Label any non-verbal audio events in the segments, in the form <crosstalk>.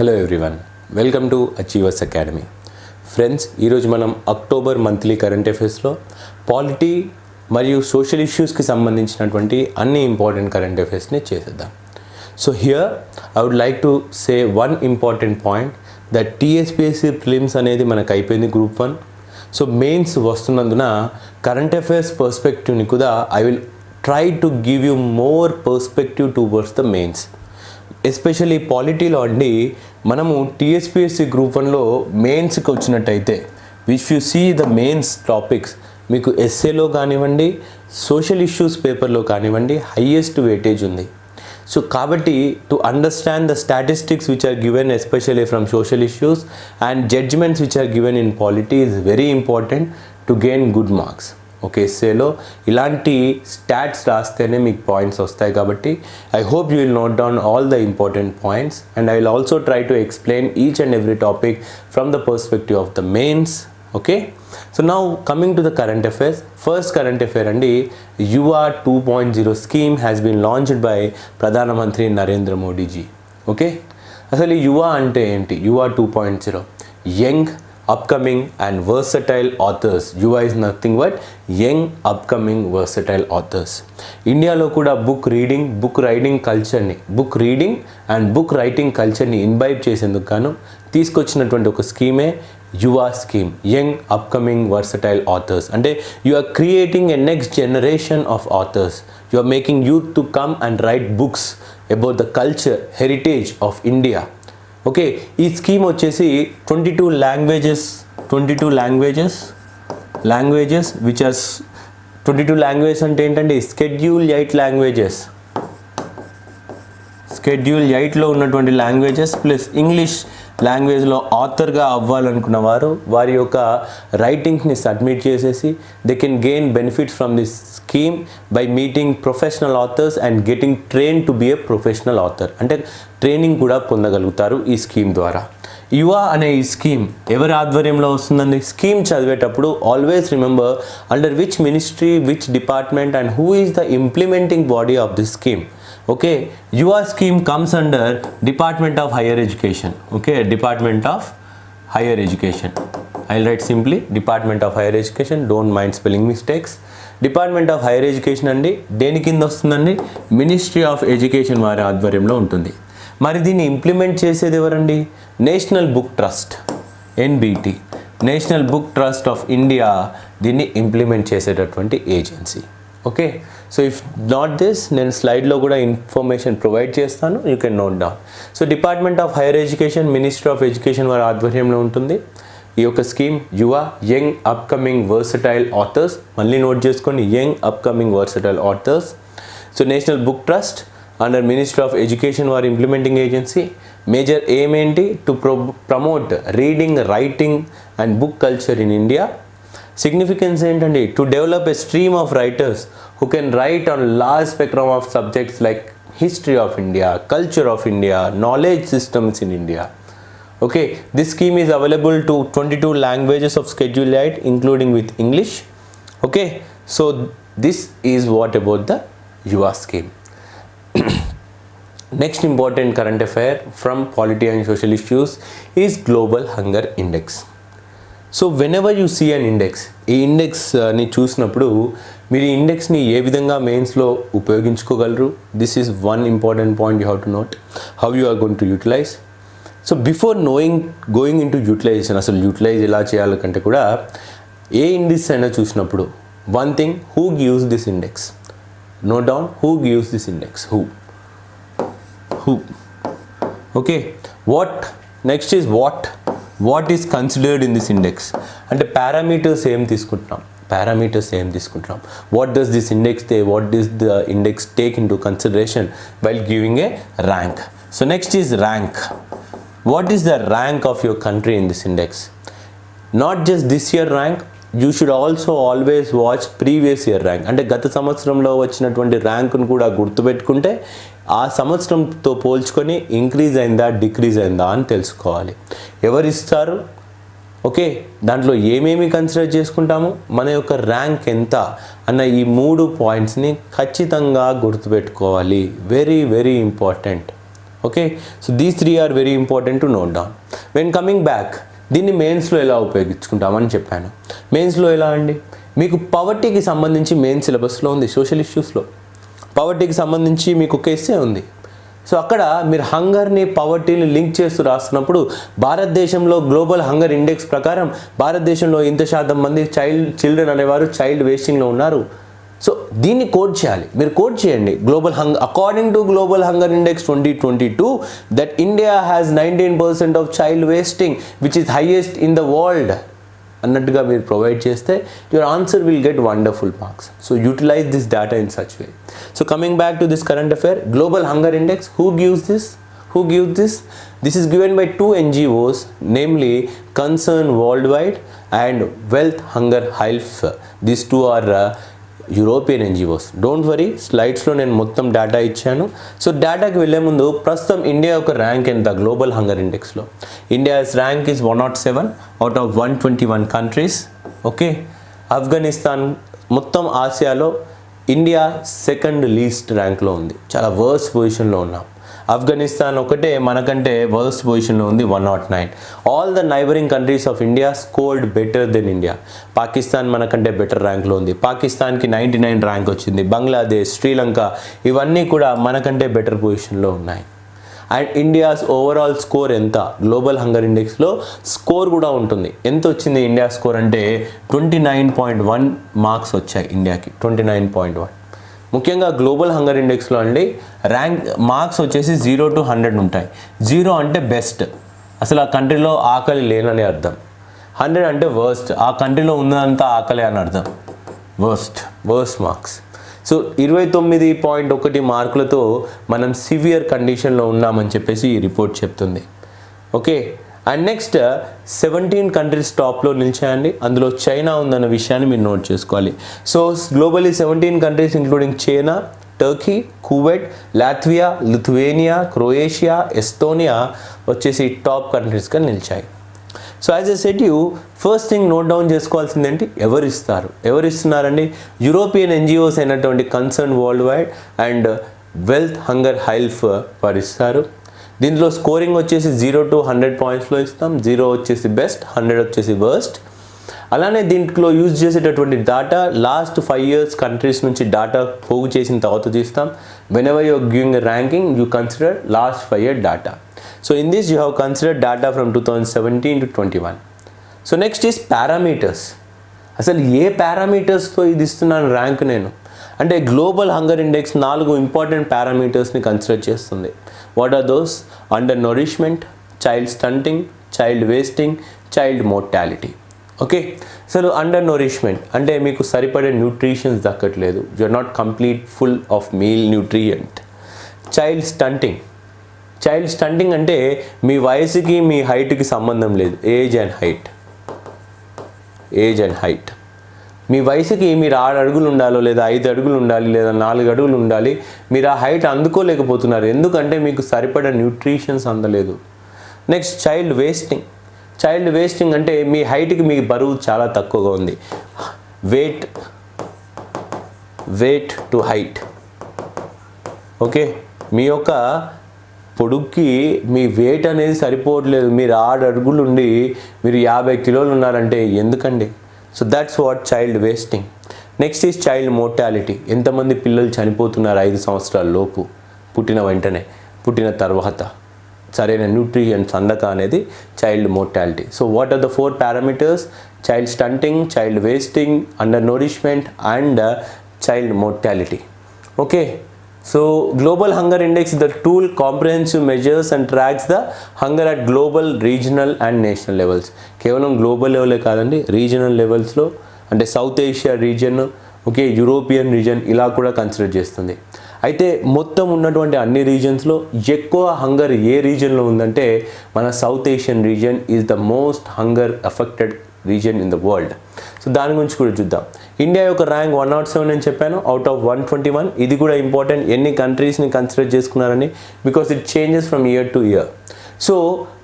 Hello everyone welcome to Achievers Academy friends ఈరోజు మనం October monthly current అఫైర్స్లో polity మరియు సోషల్ ఇష్యూస్కి సంబంధించినటువంటి అన్ని ఇంపార్టెంట్ కరెంట్ అఫైర్స్ని చేసేద్దాం. So here I would like to say one important point that TSPSC prelims అనేది మనకు అయిపోయింది గ్రూప్ వన్ సో మెయిన్స్ వస్తున్నందున కరెంట్ అఫైర్స్ పర్స్పెక్టివ్ని కూడా I will try to give you more perspective towards the mains especially పాలిటీలో అండి మనము TSPSC group వన్లో మెయిన్స్కి వచ్చినట్టయితే which you see the mains topics మీకు ఎస్ఏలో కానివ్వండి సోషల్ ఇష్యూస్ పేపర్లో కానివ్వండి హయ్యెస్ట్ వెయిటేజ్ ఉంది. సో కాబట్టి to understand the statistics which are given especially from social issues and judgements which are given in polity is very important to gain good marks okay ఎస్సేలో ఇలాంటి stats రాస్తేనే మీకు points వస్తాయి కాబట్టి I hope you will note down all the important points and I will also try to explain each and every topic from the perspective of the mains okay so now coming to the current affairs first current affair అండి Yuva two point zero scheme has been launched by ప్రధానమంత్రి Narendra Modi ji okay అసలు ఈ యువ అంటే ఏంటి? Yuva two point zero young upcoming and versatile authors Yuva is nothing but young upcoming versatile authors ఇండియాలో కూడా book reading book riding కల్చర్ని book reading and book writing కల్చర్ని ఇన్వైబ్ చేసేందుకు గాను తీసుకొచ్చినటువంటి ఒక స్కీమే Yuva scheme young upcoming versatile authors అంటే you are creating a next generation of authors you are making youth to come and write books about the culture heritage of India okay ఈ scheme వచ్చేసి twenty two languages twenty two languages languages which are twenty two language అంటే ఏంటంటే schedule eight languages schedule ఎయిట్లో ఉన్నటువంటి languages plus English లాంగ్వేజ్లో ఆథర్గా అవ్వాలనుకున్న వారు వారి యొక్క రైటింగ్స్ని సబ్మిట్ చేసేసి they can gain benefits from this scheme by meeting professional authors and getting train to be a professional author అంటే ట్రైనింగ్ కూడా పొందగలుగుతారు ఈ స్కీమ్ ద్వారా. యువ అనే ఈ స్కీమ్ ఎవరి ఆధ్వర్యంలో వస్తుందండి? స్కీమ్ చదివేటప్పుడు always remember under which ministry which department and who is the implementing body of this scheme okay Yuva scheme comes under Department of Higher Education okay Department of Higher Education I'll write simply Department of Higher Education don't mind spelling mistakes Department of Higher Education అండి. దేని కింద వస్తుందండి? Ministry of education వారి ఆధ్వర్యంలో ఉంటుంది. మరి దీన్ని implement చేసేది ఎవరండి? National Book Trust NBT National Book Trust of India దీన్ని ఇంప్లిమెంట్ చేసేటటువంటి agency okay so if not this నేను స్లైడ్లో కూడా ఇన్ఫర్మేషన్ ప్రొవైడ్ చేస్తాను you can note down so Department of Higher Education Ministry of Education వారి ఆధ్వర్యంలో ఉంటుంది ఈ యొక్క scheme Yuva young upcoming versatile authors మళ్ళీ నోట్ చేసుకోండి young upcoming versatile authors so National Book Trust under Ministry of Education వారి implementing agency major aim ఏంటి to pro promote reading writing and book culture in India significance ఏంటండి to develop a stream of writers who can write on large spectrum of subjects like history of India culture of India knowledge systems in India okay this scheme is available to 22 languages of schedule 8 including with english okay so this is what about the yuva scheme <coughs> next important current affair from polity and social issues is global hunger index so whenever you see an index ఈ ఇండెక్స్ని చూసినప్పుడు మీరు ఈ ఇండెక్స్ని ఏ విధంగా మెయిన్స్లో ఉపయోగించుకోగలరు? This is one important point you have to note how you are going to utilize so before knowing going into utilization అసలు utilize ఎలా చేయాలంటే కూడా ఏ ఇండెక్స్ అయినా చూసినప్పుడు one thing who gives this index no down who gives this index who who okay what next is what what is considered in this index అంటే parameters ఏం తీసుకుంటున్నాం? పారామీటర్స్ ఏం తీసుకుంటున్నాం? What does this index they what does the index take into consideration while giving a rank so next is rank what is the rank of your country in this index not just this year rank you should also always watch previous year rank అంటే గత సంవత్సరంలో వచ్చినటువంటి ర్యాంకును కూడా గుర్తుపెట్టుకుంటే ఆ సంవత్సరంతో పోల్చుకొని increase అయిందా decrease అయిందా అని తెలుసుకోవాలి. ఎవరు ఇస్తారు? ఓకే దాంట్లో ఏమేమి కన్సిడర్ చేసుకుంటాము? మన యొక్క ర్యాంక్ ఎంత? అన్న ఈ మూడు పాయింట్స్ని ఖచ్చితంగా గుర్తుపెట్టుకోవాలి. Very very important okay so these three are very important to note down when coming back దీన్ని మెయిన్స్లో ఎలా ఉపయోగించుకుంటామని చెప్పాను. మెయిన్స్లో ఎలా అండి? మీకు పవర్టీకి సంబంధించి మెయిన్ సిలబస్లో ఉంది సోషల్ ఇష్యూస్లో పవర్టీకి సంబంధించి మీకు ఒక ఎస్సే ఉంది. సో అక్కడ మీరు హంగర్ని పవర్టీని లింక్ చేస్తూ రాస్తున్నప్పుడు భారతదేశంలో గ్లోబల్ హంగర్ ఇండెక్స్ ప్రకారం భారతదేశంలో ఇంత శాతం మంది చైల్డ్ చిల్డ్రన్ అనేవారు చైల్డ్ వేస్టింగ్లో ఉన్నారు. సో దీన్ని కోడ్ చేయాలి. మీరు కోడ్ చేయండి. Global hung according to global hunger index twenty twenty two that India has nineteen percent of child wasting which is highest in the world అన్నట్టుగా మీరు ప్రొవైడ్ చేస్తే your answer will get wonderful marks so utilise this data in such way so coming back to this current affair global hunger index who gives this who gives this this is given by two ngos namely concern worldwide and wealth hunger health these two are uh, European NGOs don't worry స్లైడ్స్లో నేను మొత్తం data ఇచ్చాను. So డేటాకి వెళ్ళే ముందు ప్రస్తుతం India యొక్క rank ఎంత? Global hunger ఇండెక్స్లో India's rank is one nought seven out of one twenty one countries okay Afghanistan మొత్తం ఆసియాలో ఇండియా సెకండ్ లీస్ట్ ర్యాంక్లో ఉంది. చాలా వర్స్ పొజిషన్లో ఉన్నాం. ఆఫ్ఘనిస్తాన్ ఒకటే మనకంటే వర్స్ట్ పొజిషన్లో ఉంది one nought nine all the neighbouring countries of India scored better than India Pakistan మనకంటే బెటర్ ర్యాంక్లో ఉంది. పాకిస్తాన్కి నైంటీ నైన్ ర్యాంక్ వచ్చింది. బంగ్లాదేశ్ శ్రీలంక ఇవన్నీ కూడా మనకంటే బెటర్ పొజిషన్లో ఉన్నాయి. అండ్ ఇండియాస్ ఓవరాల్ స్కోర్ ఎంత? గ్లోబల్ హంగర్ ఇండెక్స్లో స్కోర్ కూడా ఉంటుంది. ఎంత వచ్చింది ఇండియా స్కోర్ అంటే twenty nine point one marks వచ్చాయి ఇండియాకి ట్వంటీ నైన్ పాయింట్ వన్ ముఖ్యంగా గ్లోబల్ హంగర్ ఇండెక్స్లో అండి ర్యాంక్ మార్క్స్ వచ్చేసి జీరో టు హండ్రెడ్ ఉంటాయి. జీరో అంటే బెస్ట్. అసలు ఆ కంట్రీలో ఆకలి లేనని అర్థం. హండ్రెడ్ అంటే వర్స్ట్. ఆ కంట్రీలో ఉన్నదంతా ఆకలి అని అర్థం. వర్స్ట్. Worst marks. సో ఇరవై తొమ్మిది పాయింట్ ఒకటి మార్కులతో మనం సివియర్ కండిషన్లో ఉన్నామని చెప్పేసి ఈ రిపోర్ట్ చెప్తుంది. Okay? And next seventeen countries టాప్లో నిలిచాయండి. అందులో చైనా ఉందన్న విషయాన్ని మీరు నోట్ చేసుకోవాలి. So globally seventeen countries including China Turkey Kuwait Latvia Lithuania Croatia Estonia వచ్చేసి టాప్ కంట్రీస్గా నిలిచాయి. So as a set you first thing note down చేసుకోవాల్సింది ఏంటి? ఎవరు ఇస్తారు? ఎవరు ఇస్తున్నారండి? యూరోపియన్ ఎన్జిఓస్ అయినటువంటి Concern Worldwide and wealth hunger help వారు ఇస్తారు. దీంట్లో స్కోరింగ్ వచ్చేసి జీరో టు హండ్రెడ్ పాయింట్స్లో ఇస్తాం. జీరో వచ్చేసి బెస్ట్ హండ్రెడ్ వచ్చేసి వర్స్ట్. అలానే దీంట్లో యూజ్ చేసేటటువంటి data last five years countries నుంచి డాటా పోగు చేసిన తర్వాత తీస్తాం. Whenever you're giving ranking you consider last five year data so in this you have consider data from two thousand seventeen to twenty one so next is parameters అసలు ఏ పారామీటర్స్తో ఇది ఇస్తున్నాను ర్యాంక్ నేను? అంటే గ్లోబల్ హంగర్ ఇండెక్స్ నాలుగు important పారామీటర్స్ని consider చేస్తుంది. What are those undernourishment child stunting child wasting child mortality okay అసలు అండర్ నోరిష్మెంట్ అంటే మీకు సరిపడే nutritions దక్కట్లేదు. You are not complete full of meal nutrient child stunting child stunting అంటే మీ వయసుకి మీ హైట్కి సంబంధం లేదు. Age and height age and height మీ వయసుకి మీరు ఆరు అడుగులు ఉండాలో లేదా ఐదు అడుగులు ఉండాలి లేదా నాలుగు అడుగులు ఉండాలి మీరు ఆ హైట్ అందుకోలేకపోతున్నారు. ఎందుకంటే మీకు సరిపడా న్యూట్రిషన్స్ అందలేదు. Next child wasting child wasting అంటే మీ హైట్కి మీ బరువు చాలా తక్కువగా ఉంది. Weight weight to height okay మీ యొక్క పొడుక్కి మీ వెయిట్ అనేది సరిపోవట్లేదు. మీరు ఆరు అడుగులు ఉండి మీరు యాభై కిలోలు ఉన్నారంటే ఎందుకండి? So that's what child wasting next is child mortality ఎంతమంది పిల్లలు చనిపోతున్నారు ఐదు సంవత్సరాల లోపు? పుట్టిన వెంటనే పుట్టిన తర్వాత. సరైన న్యూట్రిషన్స్ అందక అనేది child mortality so what are the four parameters child stunting child wasting undernourishment and child mortality okay so global hunger index the tool comprehensive measures and tracks the hunger at global regional and national levels కేవలం global లెవెలే కాదండి regional లెవెల్స్లో అంటే South Asia region okay European region ఇలా కూడా consider చేస్తుంది. అయితే మొత్తం ఉన్నటువంటి అన్ని రీజన్స్లో ఎక్కువ హంగర్ ఏ రీజన్లో ఉందంటే మన South Asian region is the most hunger affected region in the world so దాని గురించి కూడా చూద్దాం. ఇండియా యొక్క ర్యాంక్ వన్ నాట్ సెవెన్ అని చెప్పాను. Out of one twenty one ఇది కూడా ఇంపార్టెంట్ ఎన్ని కంట్రీస్ని కన్సిడర్ చేసుకున్నారని? Because it changes from year to year so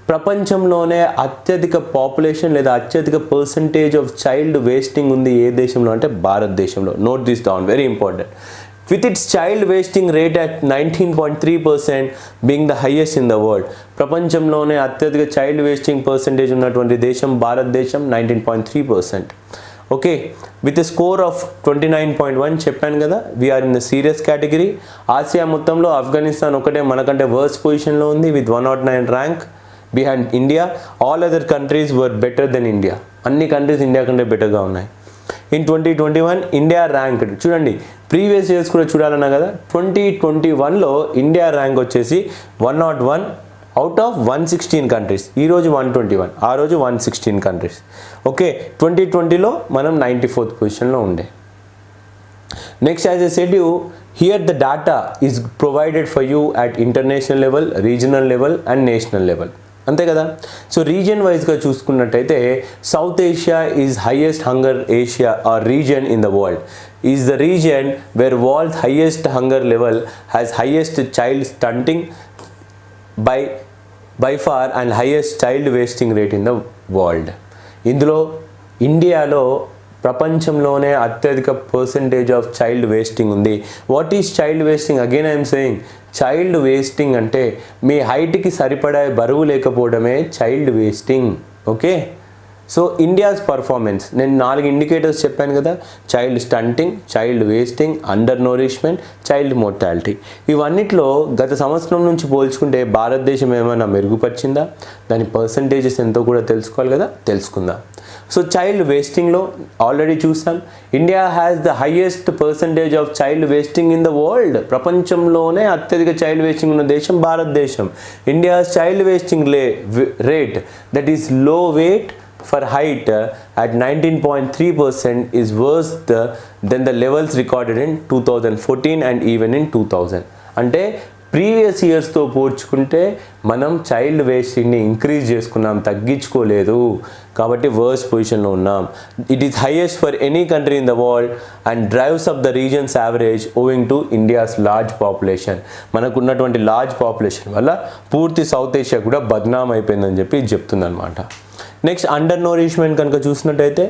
ప్రపంచంలోనే అత్యధిక పాపులేషన్ లేదా అత్యధిక పర్సంటేజ్ ఆఫ్ చైల్డ్ వేస్టింగ్ ఉంది ఏ దేశంలో? అంటే భారతదేశంలో. Note this down very important with its child wasting rate at nineteen point three percent highest the the in the world ప్రపంచంలోనే అత్యధిక చైల్డ్ వేస్టింగ్ పర్సెంటేజ్ ఉన్నటువంటి దేశం భారతదేశం nineteen point three percent okay with score of twenty nine point one చెప్పాను కదా we are in the serious category Asia మొత్తంలో ఆఫ్ఘనిస్తాన్ ఒకటే మనకంటే వర్స్ట్ పొజిషన్లో ఉంది with one nought nine rank behind India all other countries were better than India అన్ని countries India కంటే బెటర్గా ఉన్నాయి. In twenty twenty one India ranked చూడండి ప్రీవియస్ ఇయర్స్ కూడా చూడాలన్నా కదా ట్వంటీ ట్వంటీ వన్లో ఇండియా ర్యాంక్ వచ్చేసి one nought one out of one sixteen countries. ఈరోజు వన్ ట్వంటీ వన్ ఆ రోజు one sixteen countries. Okay twenty ట్వంటీలో మనం నైంటీ ఫోర్త్ పొజిషన్లో ఉండే. Next as a said you here the data is provided for you at international level regional level and national level అంతే కదా? So region వైజ్గా చూసుకున్నట్టయితే South Asia is highest hunger Asia are region in the world is the region where world highest hunger level has highest child stunting by by far and highest child wasting rate in the world ఇందులో ఇండియాలో ప్రపంచంలోనే అత్యధిక percentage of child wasting ఉంది. What is child wasting again I'm saying child wasting అంటే మీ హైట్కి సరిపడా బరువు లేకపోవడమే child wasting okay so India's performance నేను నాలుగు ఇండికేటర్స్ చెప్పాను కదా. Child stunting child wasting undernourishment child mortality ఇవన్నిట్లో గత సంవత్సరం నుంచి పోల్చుకుంటే భారతదేశం ఏమైనా మెరుగుపరిచిందా? దాని పర్సంటేజెస్ ఎంతో కూడా తెలుసుకోవాలి కదా? తెలుసుకుందాం. సో చైల్డ్ వేస్టింగ్లో ఆల్రెడీ చూసాం. India has the highest percentage of child wasting in the world ప్రపంచంలోనే అత్యధిక చైల్డ్ వేస్టింగ్ ఉన్న దేశం భారతదేశం. ఇండియా చైల్డ్ వేస్టింగ్ లే rate that ఈస్లో weight for height uh, at 19.3% is worse the, than the levels recorded in 2014 and even in 2000 అంటే previous ఇయర్స్తో పోల్చుకుంటే మనం child వేస్టింగ్ని increase చేసుకున్నాం తగ్గించుకోలేదు. కాబట్టి వర్స్ పొజిషన్లో ఉన్నాం. It is highest for any country in the world and drives of the region's average owing to India's large population మనకు ఉన్నటువంటి large population వల్ల పూర్తి సౌత్ ఏషియా కూడా బద్నాం అయిపోయిందని చెప్పి చెప్తుందనమాట నెక్స్ట్ అండర్ నోరిష్మెంట్ కనుక చూసినట్టయితే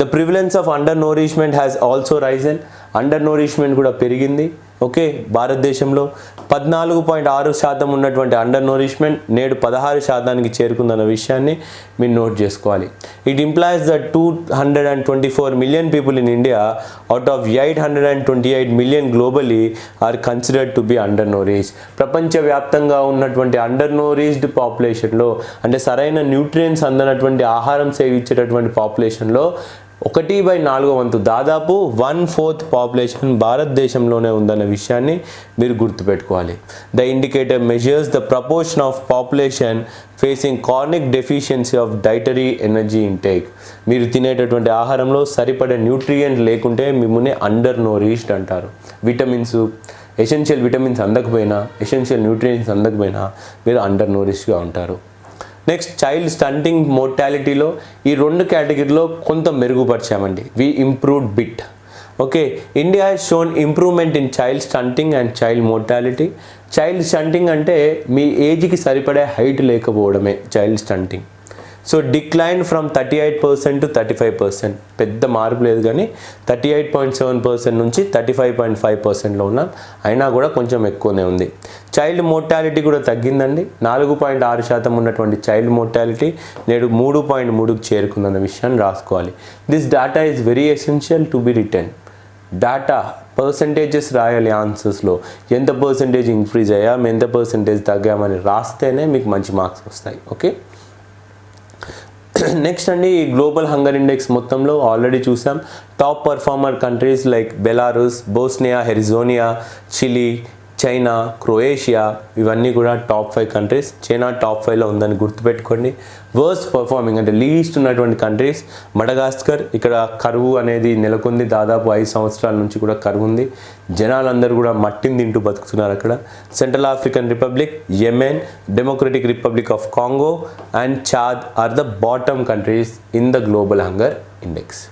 the prevalence of undernourishment has also risen undernourishment కూడా పెరిగింది. ఓకే భారతదేశంలో పద్నాలుగు పాయింట్ ఆరు శాతం ఉన్నటువంటి అండర్ నోరిష్మెంట్ నేడు పదహారు శాతానికి చేరుకుందన్న విషయాన్ని మీరు నోట్ చేసుకోవాలి. It implies the two hundred and twenty four million people in India out of eight hundred and twenty eight million globally are considered to be undernourished ప్రపంచవ్యాప్తంగా ఉన్నటువంటి అండర్ నోరీస్డ్ పాపులేషన్లో అంటే సరైన న్యూట్రియన్స్ అందనటువంటి ఆహారం సేవించేటటువంటి పాపులేషన్లో ఒకటి బై నాలుగో వంతు దాదాపు వన్ ఫోర్త్ పాపులేషన్ భారతదేశంలోనే ఉందన్న విషయాన్ని మీరు గుర్తుపెట్టుకోవాలి. The indicator measures the proportion of population facing chronic deficiency of dietary energy intake. మీరు తినేటటువంటి ఆహారంలో సరిపడే న్యూట్రియంట్ లేకుంటే మిమ్మల్ని అండర్ నోరీష్డ్ అంటారు. విటమిన్స్ ఎసెన్షియల్ విటమిన్స్ అందకపోయినా ఎసెన్షియల్ న్యూట్రియంట్స్ అందకపోయినా మీరు అండర్ నోరిష్గా ఉంటారు. నెక్స్ట్ చైల్డ్ స్టంటింగ్ మోర్టాలిటీలో ఈ రెండు కేటగిరీలో కొంత మెరుగుపరిచామండి. We improved bit okay India has shown improvement in child stunting and child mortality child stunting అంటే మీ ఏజ్కి సరిపడే హైట్ లేకపోవడమే child stunting so decline from thirty eight percent to thirty five percent. పెద్ద మార్పు లేదు కానీ thirty eight point seven percent నుంచి థర్టీ ఫైవ్ పాయింట్ ఫైవ్ పర్సెంట్లో ఉన్నాం. అయినా కూడా కొంచెం ఎక్కువనే ఉంది. చైల్డ్ మోర్టాలిటీ కూడా తగ్గిందండి. నాలుగు పాయింట్ ఆరు శాతం ఉన్నటువంటి చైల్డ్ మోర్టాలిటీ నేడు మూడు పాయింట్ మూడుకు చేరుకుందన్న విషయాన్ని రాసుకోవాలి. This data is very essential to be written data percentages రాయాలి ఆన్సర్స్లో. ఎంత పర్సంటేజ్ ఇంక్రీజ్ అయ్యాం ఎంత పర్సంటేజ్ తగ్గామని రాస్తేనే మీకు మంచి మార్క్స్ వస్తాయి. ఓకే? <clears throat> నెక్స్ట్ అండి ఈ గ్లోబల్ హంగర్ ఇండెక్స్ మొత్తంలో ఆల్రెడీ చూసాం. Top performer countries like Belarus Bosnia Herzegovina Chile China Croatia ఇవన్నీ కూడా top five countries China top ఫైవ్లో ఉందని గుర్తుపెట్టుకోండి. వర్స్ట్ పర్ఫార్మింగ్ అంటే లీస్ట్ ఉన్నటువంటి కంట్రీస్ మడగాస్కర్ ఇక్కడ కరువు అనేది నెలకొంది. దాదాపు ఐదు సంవత్సరాల నుంచి కూడా కరువు ఉంది. జనాలందరూ కూడా మట్టిని తింటూ బతుకుతున్నారు అక్కడ. Central African Republic Yemen Democratic Republic of Congo and Chad are the bottom countries in the global hunger index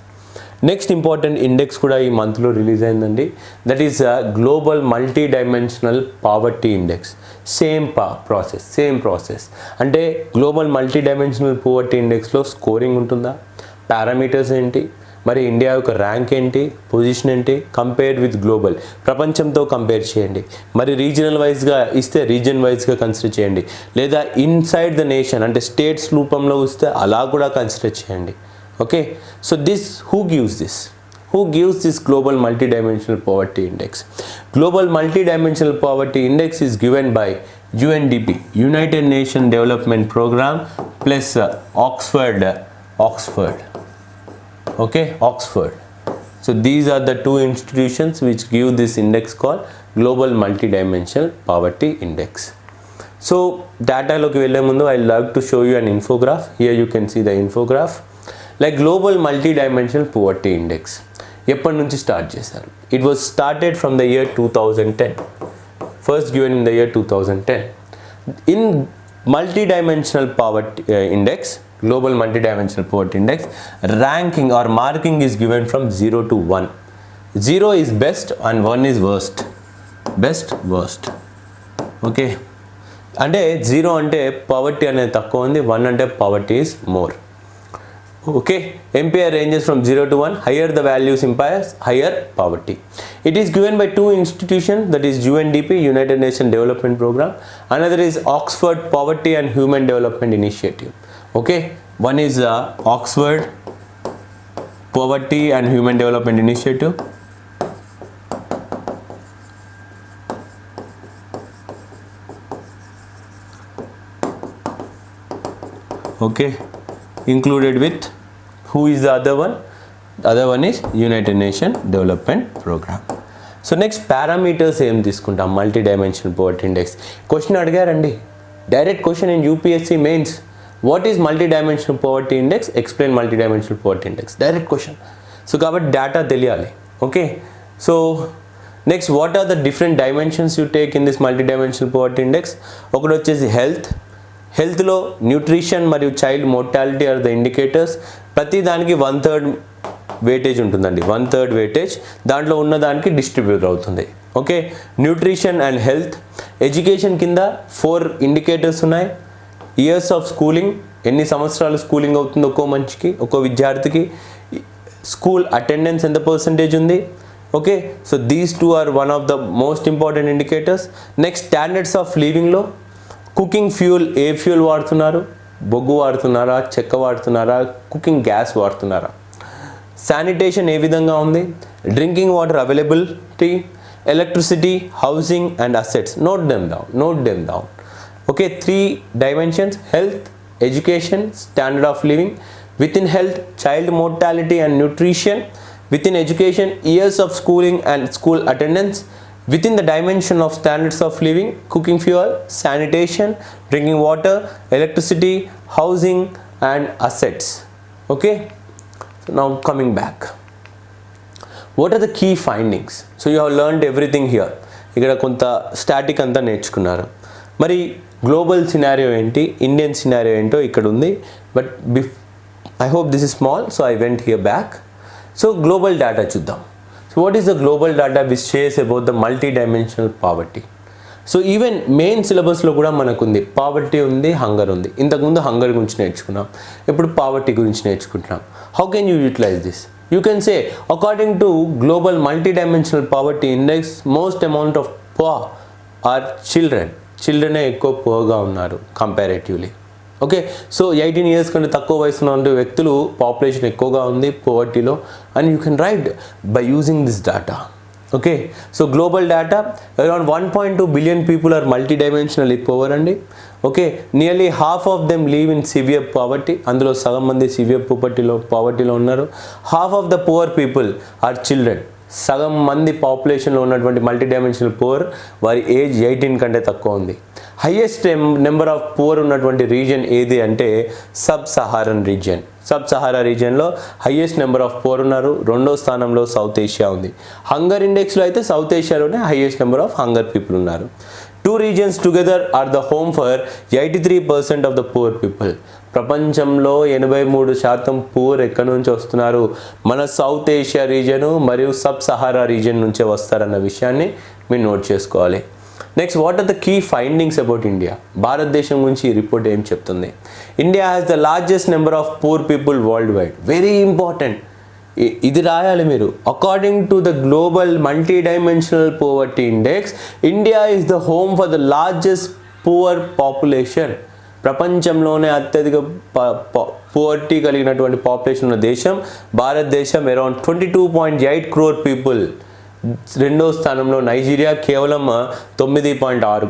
next important index కూడా ఈ మంత్లో రిలీజ్ అయిందండి. That is global multidimensional poverty index same పా ప్రాసెస్ సేమ్ ప్రాసెస్ అంటే global multi dimensional పావర్టీ ఇండెక్స్లో scoring ఉంటుందా? Parameters ఏంటి? మరి ఇండియా యొక్క ర్యాంక్ ఏంటి? పొజిషన్ ఏంటి? కంపేర్ విత్ గ్లోబల్ ప్రపంచంతో కంపేర్ చేయండి. మరి రీజనల్ వైజ్గా ఇస్తే రీజన్ వైజ్గా కన్సిడర్ చేయండి. లేదా ఇన్సైడ్ ద నేషన్ అంటే స్టేట్స్ రూపంలో వస్తే అలా కూడా కన్సిడర్ చేయండి. Okay so this who gives this who gives this global multidimensional poverty index. Global multidimensional poverty index is given by UNDP, United Nations Development Program plus uh, Oxford, uh, Oxford, okay, Oxford. So these are the two institutions which give this index called Global Multidimensional Poverty Index. So data I will love to show you an infograph. Here you can see the infograph. Like global multi dimensional poverty index ఎప్పటి నుంచి start చేశారు? It was started from the year two thousand ten first given in the year two thousand ten in multi dimensional poverty index global multi dimensional poverty index ranking or marking is given from zero to one zero is best and one is worst best worst okay అంటే zero అంటే poverty అనేది తక్కువ ఉంది one అంటే poverty is more okay empire ranges from 0 to 1 higher the values implies higher poverty. It is given by two institutions that is UNDP United Nations Development Program. Another is Oxford Poverty and Human Development Initiative. Okay one is uh, Oxford Poverty and Human Development Initiative. Okay. Included with who is the other one? The other one is united nation development program. So next parameters ఏం తీసుకుంటాం? Multi dimensional poverty index question అడిగారండి direct question in UPSC mains what is multi dimensional poverty index explain multi dimensional poverty index direct question so కాబట్టి data తెలియాలి. Okay so next what are the different dimensions you take in this multi dimensional poverty index ఒకటి వచ్చేసి health హెల్త్లో nutrition మరియు child mortality are the indicators. ప్రతి దానికి one third weightage ఉంటుందండి. One third weightage దాంట్లో ఉన్న దానికి డిస్ట్రిబ్యూట్ అవుతుంది. Okay? Nutrition and health. Education కింద ఫోర్ ఇండికేటర్స్ ఉన్నాయి. Years of schooling. ఎన్ని సంవత్సరాలు స్కూలింగ్ అవుతుంది ఒక్కో మనిషికి ఒక్కో విద్యార్థికి? స్కూల్ అటెండెన్స్ ఎంత పర్సంటేజ్ ఉంది? Okay? So these two are one of the most important indicators next standards of లివింగ్లో cooking fuel ఏ ఫ్యూల్ వాడుతున్నారు? బొగ్గు వాడుతున్నారా? చెక్క వాడుతున్నారా? కుకింగ్ గ్యాస్ వాడుతున్నారా? శానిటేషన్ ఏ విధంగా ఉంది? Drinking water availability electricity housing and assets. Note them down note them down okay three dimensions health education standard of living within health child mortality and nutrition within education years of schooling and school attendance within the dimension of standards of living, cooking fuel, sanitation, drinking water, electricity, housing, and assets. Okay, so now coming back. What are the key findings? So you have learned everything here. ఇక్కడ కొంత static అంతా నేర్చుకున్నారు మరి global scenario ఏంటి Indian scenario ఏంటో ఇక్కడ ఉంది but బిఫ్ I hope this is small so I went here back so global data చూద్దాం so what is the global data which shares about the multi dimensional poverty so even main సిలబస్లో కూడా మనకు ఉంది poverty ఉంది hunger ఉంది ఇంతకుముందు hunger గురించి నేర్చుకున్నాం. ఇప్పుడు పావర్టీ గురించి నేర్చుకుంటున్నాం. How can you utilise this you can say according to global multi dimensional poverty index most amount of poor children చిల్డ్రనే ఎక్కువ పోగా ఉన్నారు comparatively okay so eighteen years కంటే తక్కువ వయసులో ఉండే వ్యక్తులు పాపులేషన్ ఎక్కువగా ఉంది పోవర్టీలో and you can write by using this data okay so global data around one point two billion people are multi dimensional poor అండి. Okay nearly half of them live in severe poverty అందులో సగం మంది severe పూపర్టీలో పావర్టీలో ఉన్నారు. Half of the poor people are children సగం మంది పాపులేషన్లో ఉన్నటువంటి మల్టీ డైమెన్షనల్ పువర్ వారి ఏజ్ ఎయిటీన్ కంటే తక్కువ ఉంది. హయ్యెస్ట్ నెంబర్ ఆఫ్ పువర్ ఉన్నటువంటి రీజియన్ ఏది అంటే sub Saharan region sub Sahara రీజియన్లో highest number of poor ఉన్నారు. రెండో స్థానంలో సౌత్ ఏషియా ఉంది. హంగర్ ఇండెక్స్లో అయితే south ఏషియాలోనే highest number of hunger people ఉన్నారు. Two regions together are the home for eighty three percent of the poor people ప్రపంచంలో ఎనభై మూడు శాతం పూర్ ఎక్కడి నుంచి వస్తున్నారు? మన సౌత్ ఏషియా రీజియను మరియు సబ్ సహారా రీజియన్ నుంచే వస్తారన్న విషయాన్ని మీరు నోట్ చేసుకోవాలి. Next what are the key findings about India భారతదేశం గురించి ఈ రిపోర్ట్ ఏం చెప్తుంది? India has the largest number of poor people worldwide very important ఇది రాయాలి మీరు. According to the global multi dimensional poverty index India is the home for the largest poor population ప్రపంచంలోనే అత్యధిక పువర్టీ కలిగినటువంటి పాపులేషన్ ఉన్న దేశం భారతదేశం around twenty two point eight crore people రెండో స్థానంలో నైజీరియా కేవలం తొమ్మిది పాయింట్ ఆరు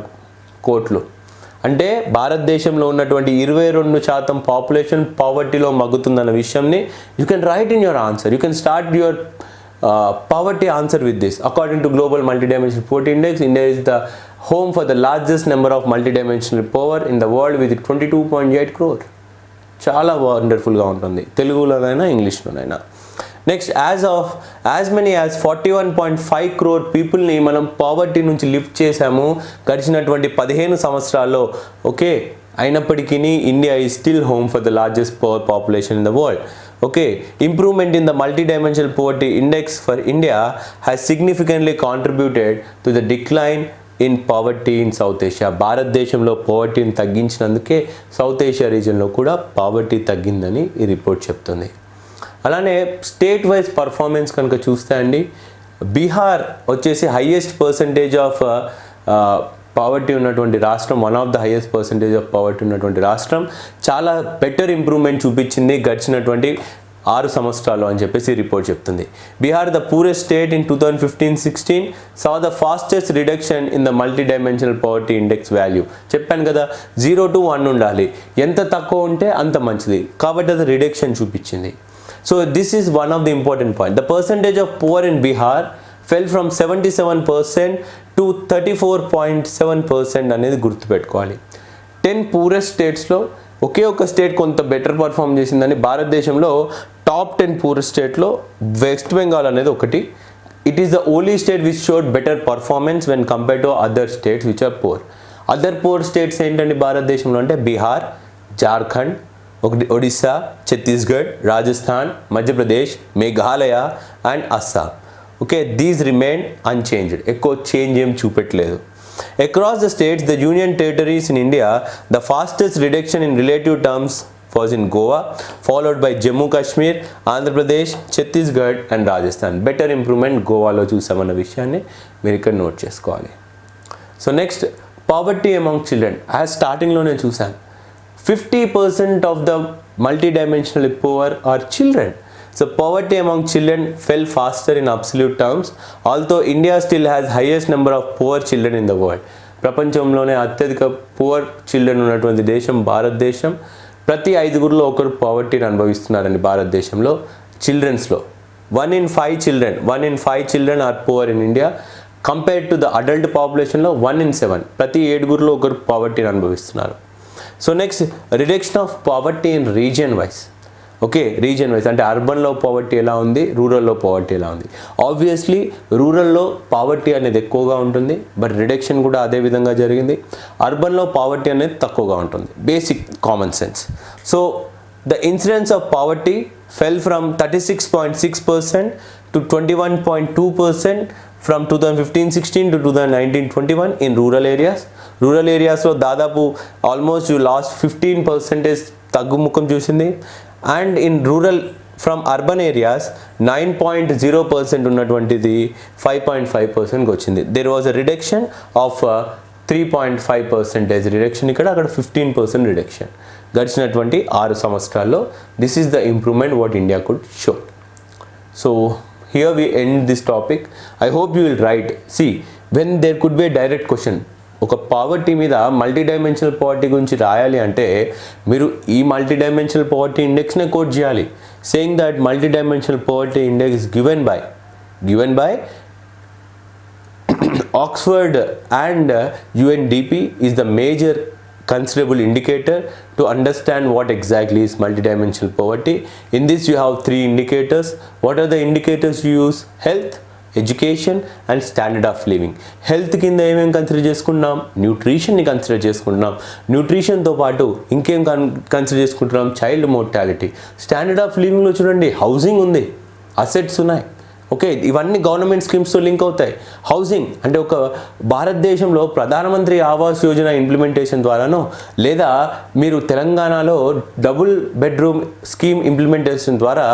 కోట్లు. అంటే భారతదేశంలో ఉన్నటువంటి ఇరవై రెండు శాతం పాపులేషన్ పావర్టీలో మగ్గుతుందన్న విషయంని you can write in your answer you can start your poverty answer with this according to global multi dimensional poverty index India is the home for the largest number of multi dimensional poor in the world with twenty two point eight crore చాలా వండర్ఫుల్గా ఉంటుంది. తెలుగులోనైనా ఇంగ్లీష్లోనైనా. Next as of as many as forty one point five crore పీపుల్ని మనం poverty నుంచి lift చేశాము గడిచినటువంటి పదిహేను సంవత్సరాల్లో. ఓకే అయినప్పటికీ India is still home for the largest poor population in the world okay improvement in the multi dimensional poverty index for India has significantly contributed to the decline in poverty in South Asia భారతదేశంలో పావర్టీని తగ్గించినందుకే south Asia రీజన్లో కూడా poverty తగ్గిందని ఈ report చెప్తుంది. అలానే state wise performance కనుక చూస్తే అండి బీహార్ వచ్చేసి హయ్యెస్ట్ పర్సంటేజ్ ఆఫ్ పావర్టీ ఉన్నటువంటి రాష్ట్రం one of the highest percentage of poverty ఉన్నటువంటి రాష్ట్రం. చాలా బెటర్ ఇంప్రూవ్మెంట్ చూపించింది గడిచినటువంటి ఆరు సంవత్సరాలు అని చెప్పేసి రిపోర్ట్ చెప్తుంది. Bihar the poorest state in two thousand fifteen sixteen saw the fastest reduction in the multi dimensional poverty index value చెప్పాను కదా జీరో టు వన్ ఉండాలి. ఎంత తక్కువ ఉంటే అంత మంచిది. కాబట్టి అది రిడక్షన్ చూపించింది. So this is one of the important point the percentage of poor in Bihar fell from seventy seven percent to thirty four point seven percent అనేది గుర్తుపెట్టుకోవాలి. టెన్ పూరెస్ట్ స్టేట్స్లో ఒకే ఒక స్టేట్ కొంత బెటర్ పర్ఫామ్ చేసిందని భారతదేశంలో top ten poorest స్టేట్లో వెస్ట్ బెంగాల్ అనేది ఒకటి. It is the only state which showed better performance when compare to other states which are poor other poor states ఏంటండి భారతదేశంలో అంటే బీహార్ జార్ఖండ్ ఒకటి Odisha Chhattisgarh Rajasthan Madhya Pradesh Meghalaya and Assam. Okay these remain unchanged ఎక్కువ change ఏం చూపెట్టలేదు. Across the states the union territories in India the fastest reduction in relative terms was in Goa followed by Jammu Kashmir Andhra Pradesh Chhattisgarh and Rajasthan better improvement గోవాలో చూసామన్న విషయాన్ని మీరు ఇక్కడ note చేసుకోవాలి. So next poverty among children as స్టార్టింగ్లో నేను చూశాను 50% of the multidimensionally poor are children. So poverty among children fell faster in absolute terms, although India still has highest number of poor children in the world. ప్రపంచంలోనే అత్యధిక poor children ఉన్నటువంటి దేశం భారతదేశం ప్రతి ఐదుగురిలో ఒకరు పవర్టీని అనుభవిస్తున్నారండి భారతదేశంలో చిల్డ్రన్స్లో one in five children one in five children are poor in India compared to the adult పాపులేషన్లో one in seven ప్రతి ఏడుగురిలో ఒకరు పావర్టీని అనుభవిస్తున్నారు so next reduction of poverty in region wise okay region wise అంటే అర్బన్లో పావర్టీ ఎలా ఉంది రూరల్లో పావర్టీ ఎలా ఉంది? ఆబ్వియస్లీ రూరల్లో పావర్టీ అనేది ఎక్కువగా ఉంటుంది బట్ రిడక్షన్ కూడా అదే విధంగా జరిగింది. అర్బన్లో పావర్టీ అనేది తక్కువగా ఉంటుంది. Basic common sense so the incidence of poverty fell from thirty six point six percent to twenty one point two percent from two thousand fifteen sixteen to two thousand nineteen twenty one in rural areas rural ఏరియాస్లో దాదాపు almost last fifteen percentage తగ్గుముఖం చూసింది. And in rural from urban areas nine point zero percent ఉన్నటువంటిది five point five పర్సెంట్కి వచ్చింది. There was a reduction of three point five percentage reduction ఇక్కడ అక్కడ fifteen percent reduction గడిచినటువంటి ఆరు సంవత్సరాల్లో this is the improvement what India could show so here we end this topic I hope you will write see when there could be direct question ఒక poverty మీద multi dimensional poverty గురించి రాయాలి అంటే మీరు ఈ మల్టీ డైమెన్షనల్ పావర్టీ ఇండెక్స్నే quote చేయాలి saying that multi dimensional poverty index given by given by Oxford and uh, UNDP is the major considerable indicator to understand what exactly is multidimensional poverty. In this you have three indicators. What are the indicators you use? Health, education and standard of living. Health కింద ఏమేమి consider చేసుకుంటున్నాం? న్యూట్రిషన్ని consider చేసుకుంటున్నాం. న్యూట్రిషన్తో పాటు ఇంకేం కన్ consider చేసుకుంటున్నాం? Child mortality. Standard of లివింగ్లో చూడండి హౌసింగ్ ఉంది. అసెట్స్ ఉన్నాయి. ఓకే ఇవన్నీ గవర్నమెంట్ స్కీమ్స్తో లింక్ అవుతాయి. హౌసింగ్ అంటే ఒక భారతదేశంలో ప్రధానమంత్రి ఆవాస్ యోజన ఇంప్లిమెంటేషన్ ద్వారానో లేదా మీరు తెలంగాణలో డబుల్ బెడ్రూమ్ స్కీమ్ ఇంప్లిమెంటేషన్ ద్వారా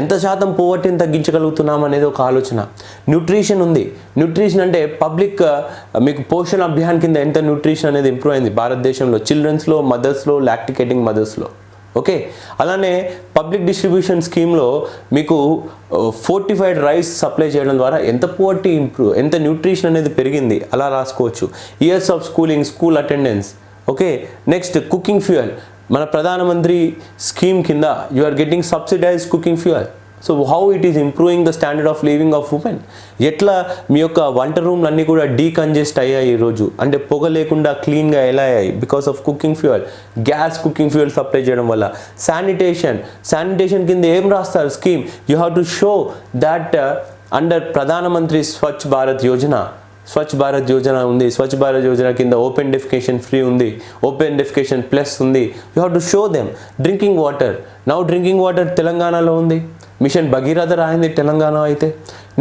ఎంత శాతం పోవర్టీని తగ్గించగలుగుతున్నాం అనేది ఒక ఆలోచన. న్యూట్రిషన్ ఉంది. న్యూట్రిషన్ అంటే పబ్లిక్ మీకు పోషణ అభియాన్ కింద ఎంత న్యూట్రిషన్ అనేది ఇంప్రూవ్ అయింది? భారతదేశంలో చిల్డ్రన్స్లో మదర్స్లో లాక్టికేటింగ్ మదర్స్లో ఓకే? అలానే పబ్లిక్ డిస్ట్రిబ్యూషన్ స్కీమ్లో మీకు ఫోర్టిఫైడ్ రైస్ సప్లై చేయడం ద్వారా ఎంత పోవర్టీ ఇంప్రూవ్ ఎంత న్యూట్రిషన్ అనేది పెరిగింది? అలా రాసుకోవచ్చు. Years of schooling school attendance okay? Next cooking fuel మన ప్రధానమంత్రి స్కీమ్ కింద you are getting subsidise cooking fuel so how it is improving the standard of living of women ఎట్లా మీ యొక్క వంట రూమ్లు అన్నీ కూడా డీకంజెస్ట్ అయ్యాయి ఈరోజు అంటే పొగ లేకుండా క్లీన్గా ఎలా అయ్యాయి? Because of cooking fuel gas cooking fuel supply చేయడం వల్ల. శానిటేషన్ శానిటేషన్ కింద ఏం రాస్తారు? Scheme you have to show that under ప్రధానమంత్రి స్వచ్ఛ భారత్ యోజన స్వచ్ఛ భారత్ యోజన ఉంది. స్వచ్ఛ భారత్ యోజన కింద ఓపెన్ డెఫికేషన్ ఫ్రీ ఉంది. ఓపెన్ డెఫికేషన్ ప్లస్ ఉంది. You have to show them drinking water now drinking water తెలంగాణలో ఉంది. మిషన్ భగీరథ రాయింది తెలంగాణ అయితే.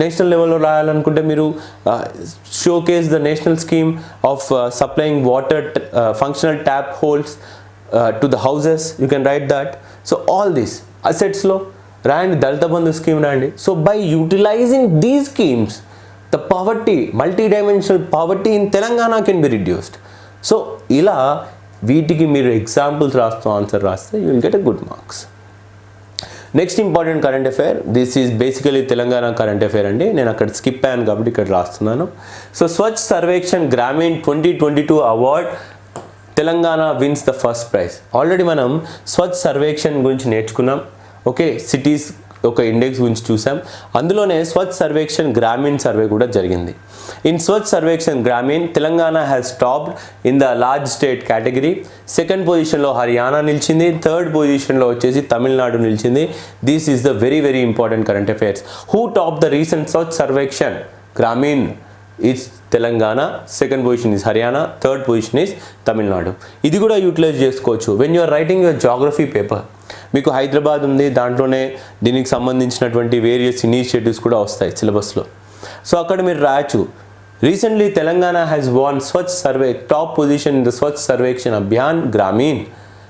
నేషనల్ లెవెల్లో రాయాలనుకుంటే మీరు showcase the national scheme of supplying water functional tap holds to the houses you can write that so all these అసెట్స్లో రాయండి Dalit Bandhu scheme రాయండి. So by utilizing these schemes the poverty multi dimensional poverty in Telangana can be reduced so ఇలా వీటికి మీరు examples రాస్తూ answer రాస్తే you will get a good marks next important current affair this is basically Telangana current affair అండి. నేను అక్కడ skip అయ్యాను కాబట్టి ఇక్కడ రాస్తున్నాను. So Swachh Survekshan Grameen twenty twenty two award Telangana wins the first prize already మనం స్వచ్ఛ సర్వేక్షణ్ గురించి నేర్చుకున్నాం. ఓకే సిటీస్ ఒక ఇండెక్స్ గురించి చూసాం అందులోనే స్వచ్ఛ సర్వేక్షన్ గ్రామీణ్ సర్వే కూడా జరిగింది. In Swachh Survekshan Grameen Telangana has topped in the large state category second పొజిషన్లో హర్యానా నిలిచింది. థర్డ్ పొజిషన్లో వచ్చేసి తమిళనాడు నిలిచింది. This is the very very important current affairs who top the recent Swachh Survekshan Grameen? Is Telangana. Second position is Haryana third position is Tamil Nadu ఇది కూడా utilize చేసుకోవచ్చు. When you are writing your geography paper మీకు హైదరాబాద్ ఉంది దాంట్లోనే దీనికి సంబంధించినటువంటి various initiatives కూడా వస్తాయి సిలబస్లో. సో అక్కడ మీరు రాయొచ్చు. Recently Telangana has won Swachh survey top position in the Swachh Survekshan Abhiyan Grameen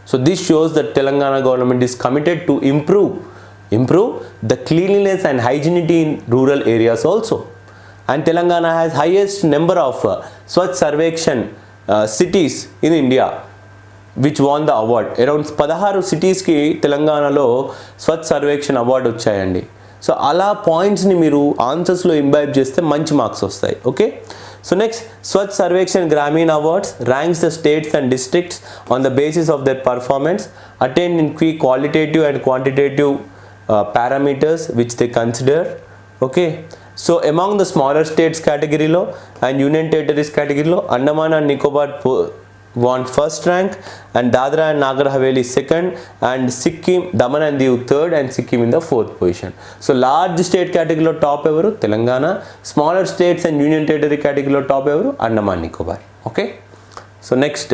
so this shows that Telangana government is committed to improve improve the cleanliness and hygienity in rural areas also and Telangana has highest number of Swachh Survekshan cities in India which won the award around పదహారు సిటీస్కి తెలంగాణలో Swachh Survekshan award వచ్చాయండి. So అలా పాయింట్స్ని మీరు ఆన్సర్స్లో imbibe చేస్తే మంచి మార్క్స్ వస్తాయి. Okay so next Swachh Survekshan Grameen awards ranks the states and districts on the basis of their performance attained in qui qualitative and quantitative parameters which they consider okay so among the smaller states కేటగిరీలో and union territories కేటగిరీలో Andaman and Nicobar won first rank and Dadra and Nagar Haveli second and Sikkim Daman and Diu third and Sikkim in the fourth position so large state కేటగిరీలో top ఎవరు? Telangana. Smaller states and union territory కేటగిరీలో top ఎవరు? Andaman Nicobar okay so next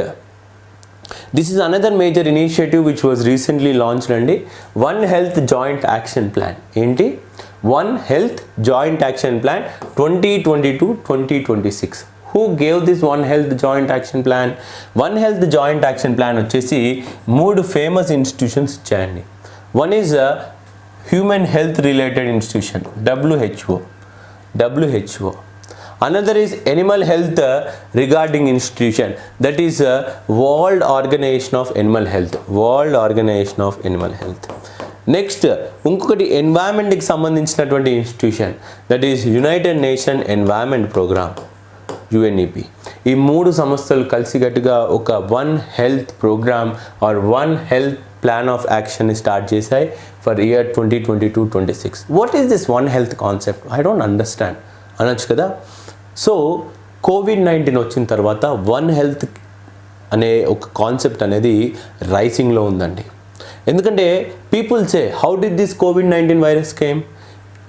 this is another major initiative which was recently launched అండి one health joint action plan ఏంటి? One health joint action plan twenty twenty two twenty twenty six who gave this one health joint action plan one health joint action plan వచ్చేసి మూడు famous institutions ఇచ్చాయండి. One is human health related institution WHO WHO another is animal health regarding institution that is world organisation of animal health world organisation of animal health next ఇంకొకటి ఎన్వైరన్మెంట్కి సంబంధించినటువంటి institution that is united nation environment programme UNEP. ఈ మూడు సంస్థలు కలిసికట్టుగా ఒక one health programme or one health plan of action start చేశాయి for year twenty twenty two twenty six. What is this one health concept I don't understand అనొచ్చు కదా? So Covid nineteen వచ్చిన తర్వాత వన్ హెల్త్ అనే ఒక concept అనేది రైసింగ్లో ఉందండి. ఎందుకంటే people say how did this covid nineteen virus came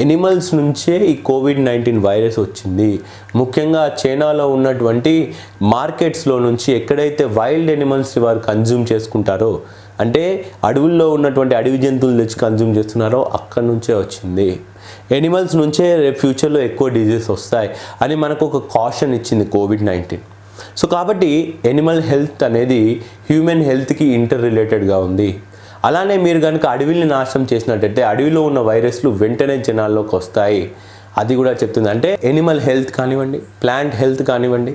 animals నుంచే ఈ కోవిడ్ నైన్టీన్ వైరస్ వచ్చింది. ముఖ్యంగా చైనాలో ఉన్నటువంటి మార్కెట్స్లో నుంచి ఎక్కడైతే వైల్డ్ ఎనిమల్స్ వారు కన్జ్యూమ్ చేసుకుంటారో అంటే అడవుల్లో ఉన్నటువంటి అడవి జంతువులు తెచ్చి కన్జ్యూమ్ చేస్తున్నారో అక్కడి నుంచే వచ్చింది. ఎనిమల్స్ నుంచే రేపు ఫ్యూచర్లో ఎక్కువ డిజీజెస్ వస్తాయి అని మనకు ఒక కాషన్ ఇచ్చింది కోవిడ్ నైన్టీన్ సో కాబట్టి ఎనిమల్ హెల్త్ అనేది హ్యూమన్ హెల్త్కి ఇంటర్ రిలేటెడ్గా ఉంది. అలానే మీరు కనుక అడవిని నాశనం చేసినట్టయితే అడవిలో ఉన్న వైరస్లు వెంటనే జనాల్లోకి వస్తాయి. అది కూడా చెప్తుంది. అంటే ఎనిమల్ హెల్త్ కానివ్వండి ప్లాంట్ హెల్త్ కానివ్వండి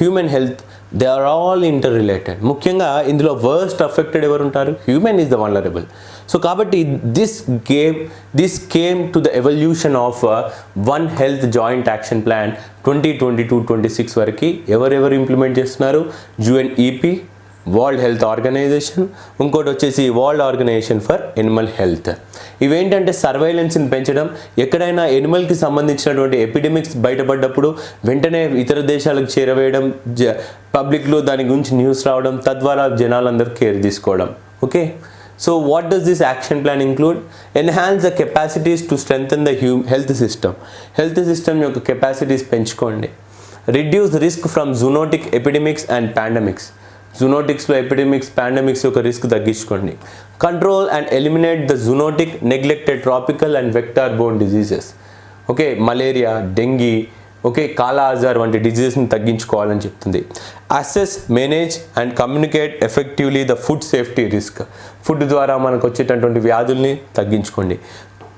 human health they are all interrelated ముఖ్యంగా ఇందులో వర్స్ట్ అఫెక్టెడ్ ఎవరు ఉంటారు human is the vulnerable so కాబట్టి this game this came to the evolution of uh, one health joint action plan twenty twenty two twenty six వరకు ఎవరెవరు implement చేస్తున్నారు? UNEP world health organisation ఇంకోటి వచ్చేసి world organisation for animal health ఇవేంటంటే సర్వైలెన్స్ని పెంచడం ఎక్కడైనా ఎనిమల్కి సంబంధించినటువంటి ఎపిడెమిక్స్ బయటపడ్డప్పుడు వెంటనే ఇతర దేశాలకు చేరవేయడం జ పబ్లిక్లో దాని గురించి న్యూస్ రావడం తద్వారా జనాలందరూ కేర్ తీసుకోవడం. Okay so what does this action plan include enhance the capacities to strengthen the hu health system health system యొక్క కెపాసిటీస్ పెంచుకోండి. Reduce risk from zoonotic epidemics and pandemics జునోటిక్స్లో epidemics pandemics యొక్క risk తగ్గించుకోండి. Control and eliminate the zoonotic neglected tropical and vector borne diseases okay malaria dengue okay kala azar వంటి డిజీజెస్ని తగ్గించుకోవాలని చెప్తుంది. Assess manage and communicate effectively the food safety risk food ద్వారా మనకు వచ్చేటటువంటి వ్యాధుల్ని తగ్గించుకోండి.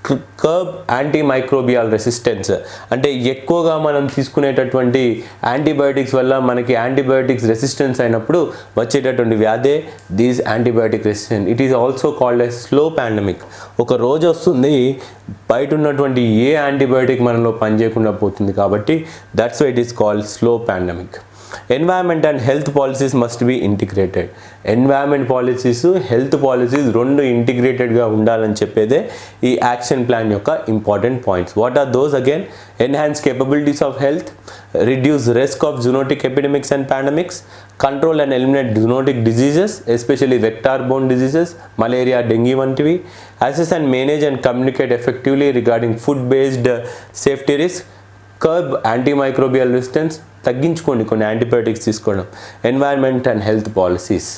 కర్బ్ యాంటీ మైక్రోబియల్ రెసిస్టెన్స్ అంటే ఎక్కువగా మనం తీసుకునేటటువంటి యాంటీబయోటిక్స్ వల్ల మనకి యాంటీబయోటిక్స్ రెసిస్టెన్స్ అయినప్పుడు వచ్చేటటువంటి వ్యాధే these antibiotic resistance it is also called a slow pandemic ఒక రోజు వస్తుంది బయట ఉన్నటువంటి ఏ యాంటీబయోటిక్ మనలో పనిచేయకుండా పోతుంది కాబట్టి that's why it is called slow pandemic environment and health policies must be integrated environment policies health policies రెండు ఇంటిగ్రేటెడ్గా ఉండాలని చెప్పేదే ఈ యాక్షన్ ప్లాన్ యొక్క important points what are those again enhance capabilities of health reduce risk of zoonotic epidemics and pandemics control and eliminate zoonotic diseases especially vector borne diseases malaria dengue వంటివి assess and manage and communicate effectively regarding food based safety risk curb antimicrobial resistance తగ్గించుకోండి కొన్ని antibiotics తీసుకోవడం. Environment and health policies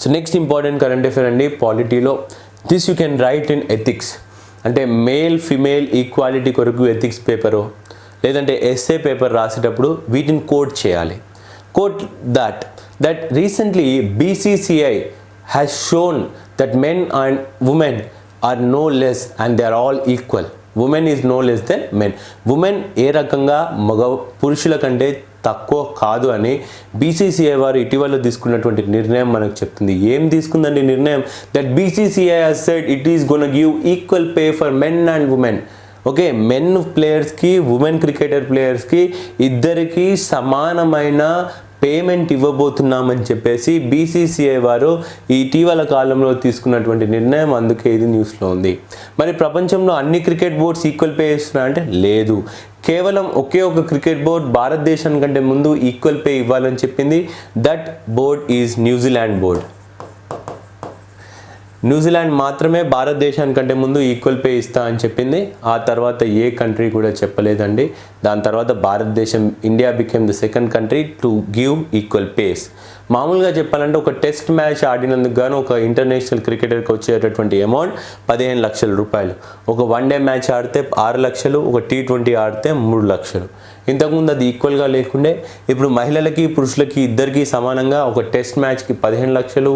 so next important current affair అండి పాలిటీలో this you can write in ethics అంటే male female equality కొరకు ethics paper లేదంటే SA paper రాసేటప్పుడు వీటిని quote చేయాలి. Quote that that recently BCCI has shown that men and women are no less and they are all equal women is no less than men women ఏ రకంగా మగ పురుషుల కంటే తక్కువ కాదు అని బీసీసీఐ వారు ఇటీవల తీసుకున్నటువంటి నిర్ణయం మనకు చెప్తుంది. ఏం తీసుకుందండి నిర్ణయం? That BCCI said it is gone give equal pay for men and women okay men ప్లేయర్స్కి women cricketer ప్లేయర్స్కి ఇద్దరికి సమానమైన పేమెంట్ ఇవ్వబోతున్నామని చెప్పేసి బీసీసీఐ వారు ఇటీవల కాలంలో తీసుకున్నటువంటి నిర్ణయం అందుకే ఇది న్యూస్లో ఉంది. మరి ప్రపంచంలో అన్ని క్రికెట్ బోర్డ్స్ ఈక్వల్ పే ఇస్తున్నా అంటే లేదు. కేవలం ఒకే ఒక క్రికెట్ బోర్డ్ భారతదేశం కంటే ముందు ఈక్వల్ పే ఇవ్వాలని చెప్పింది that board is New Zealand board. New Zealand మాత్రమే భారతదేశానికంటే ముందు ఈక్వల్ పే ఇస్తా అని చెప్పింది. ఆ తర్వాత ఏ కంట్రీ కూడా చెప్పలేదండి. దాని తర్వాత భారతదేశం India became the second country to give equal pays మామూలుగా చెప్పాలంటే ఒక టెస్ట్ మ్యాచ్ ఆడినందుకు గాను ఒక ఇంటర్నేషనల్ క్రికెటర్కి వచ్చేటటువంటి అమౌంట్ పదిహేను లక్షల రూపాయలు. ఒక వన్ డే మ్యాచ్ ఆడితే ఆరు లక్షలు ఒక టీ ట్వంటీ ఆడితే మూడు లక్షలు. ఇంతకుముందు అది ఈక్వల్గా లేకుండే ఇప్పుడు మహిళలకి పురుషులకి ఇద్దరికి సమానంగా ఒక టెస్ట్ మ్యాచ్కి పదిహేను లక్షలు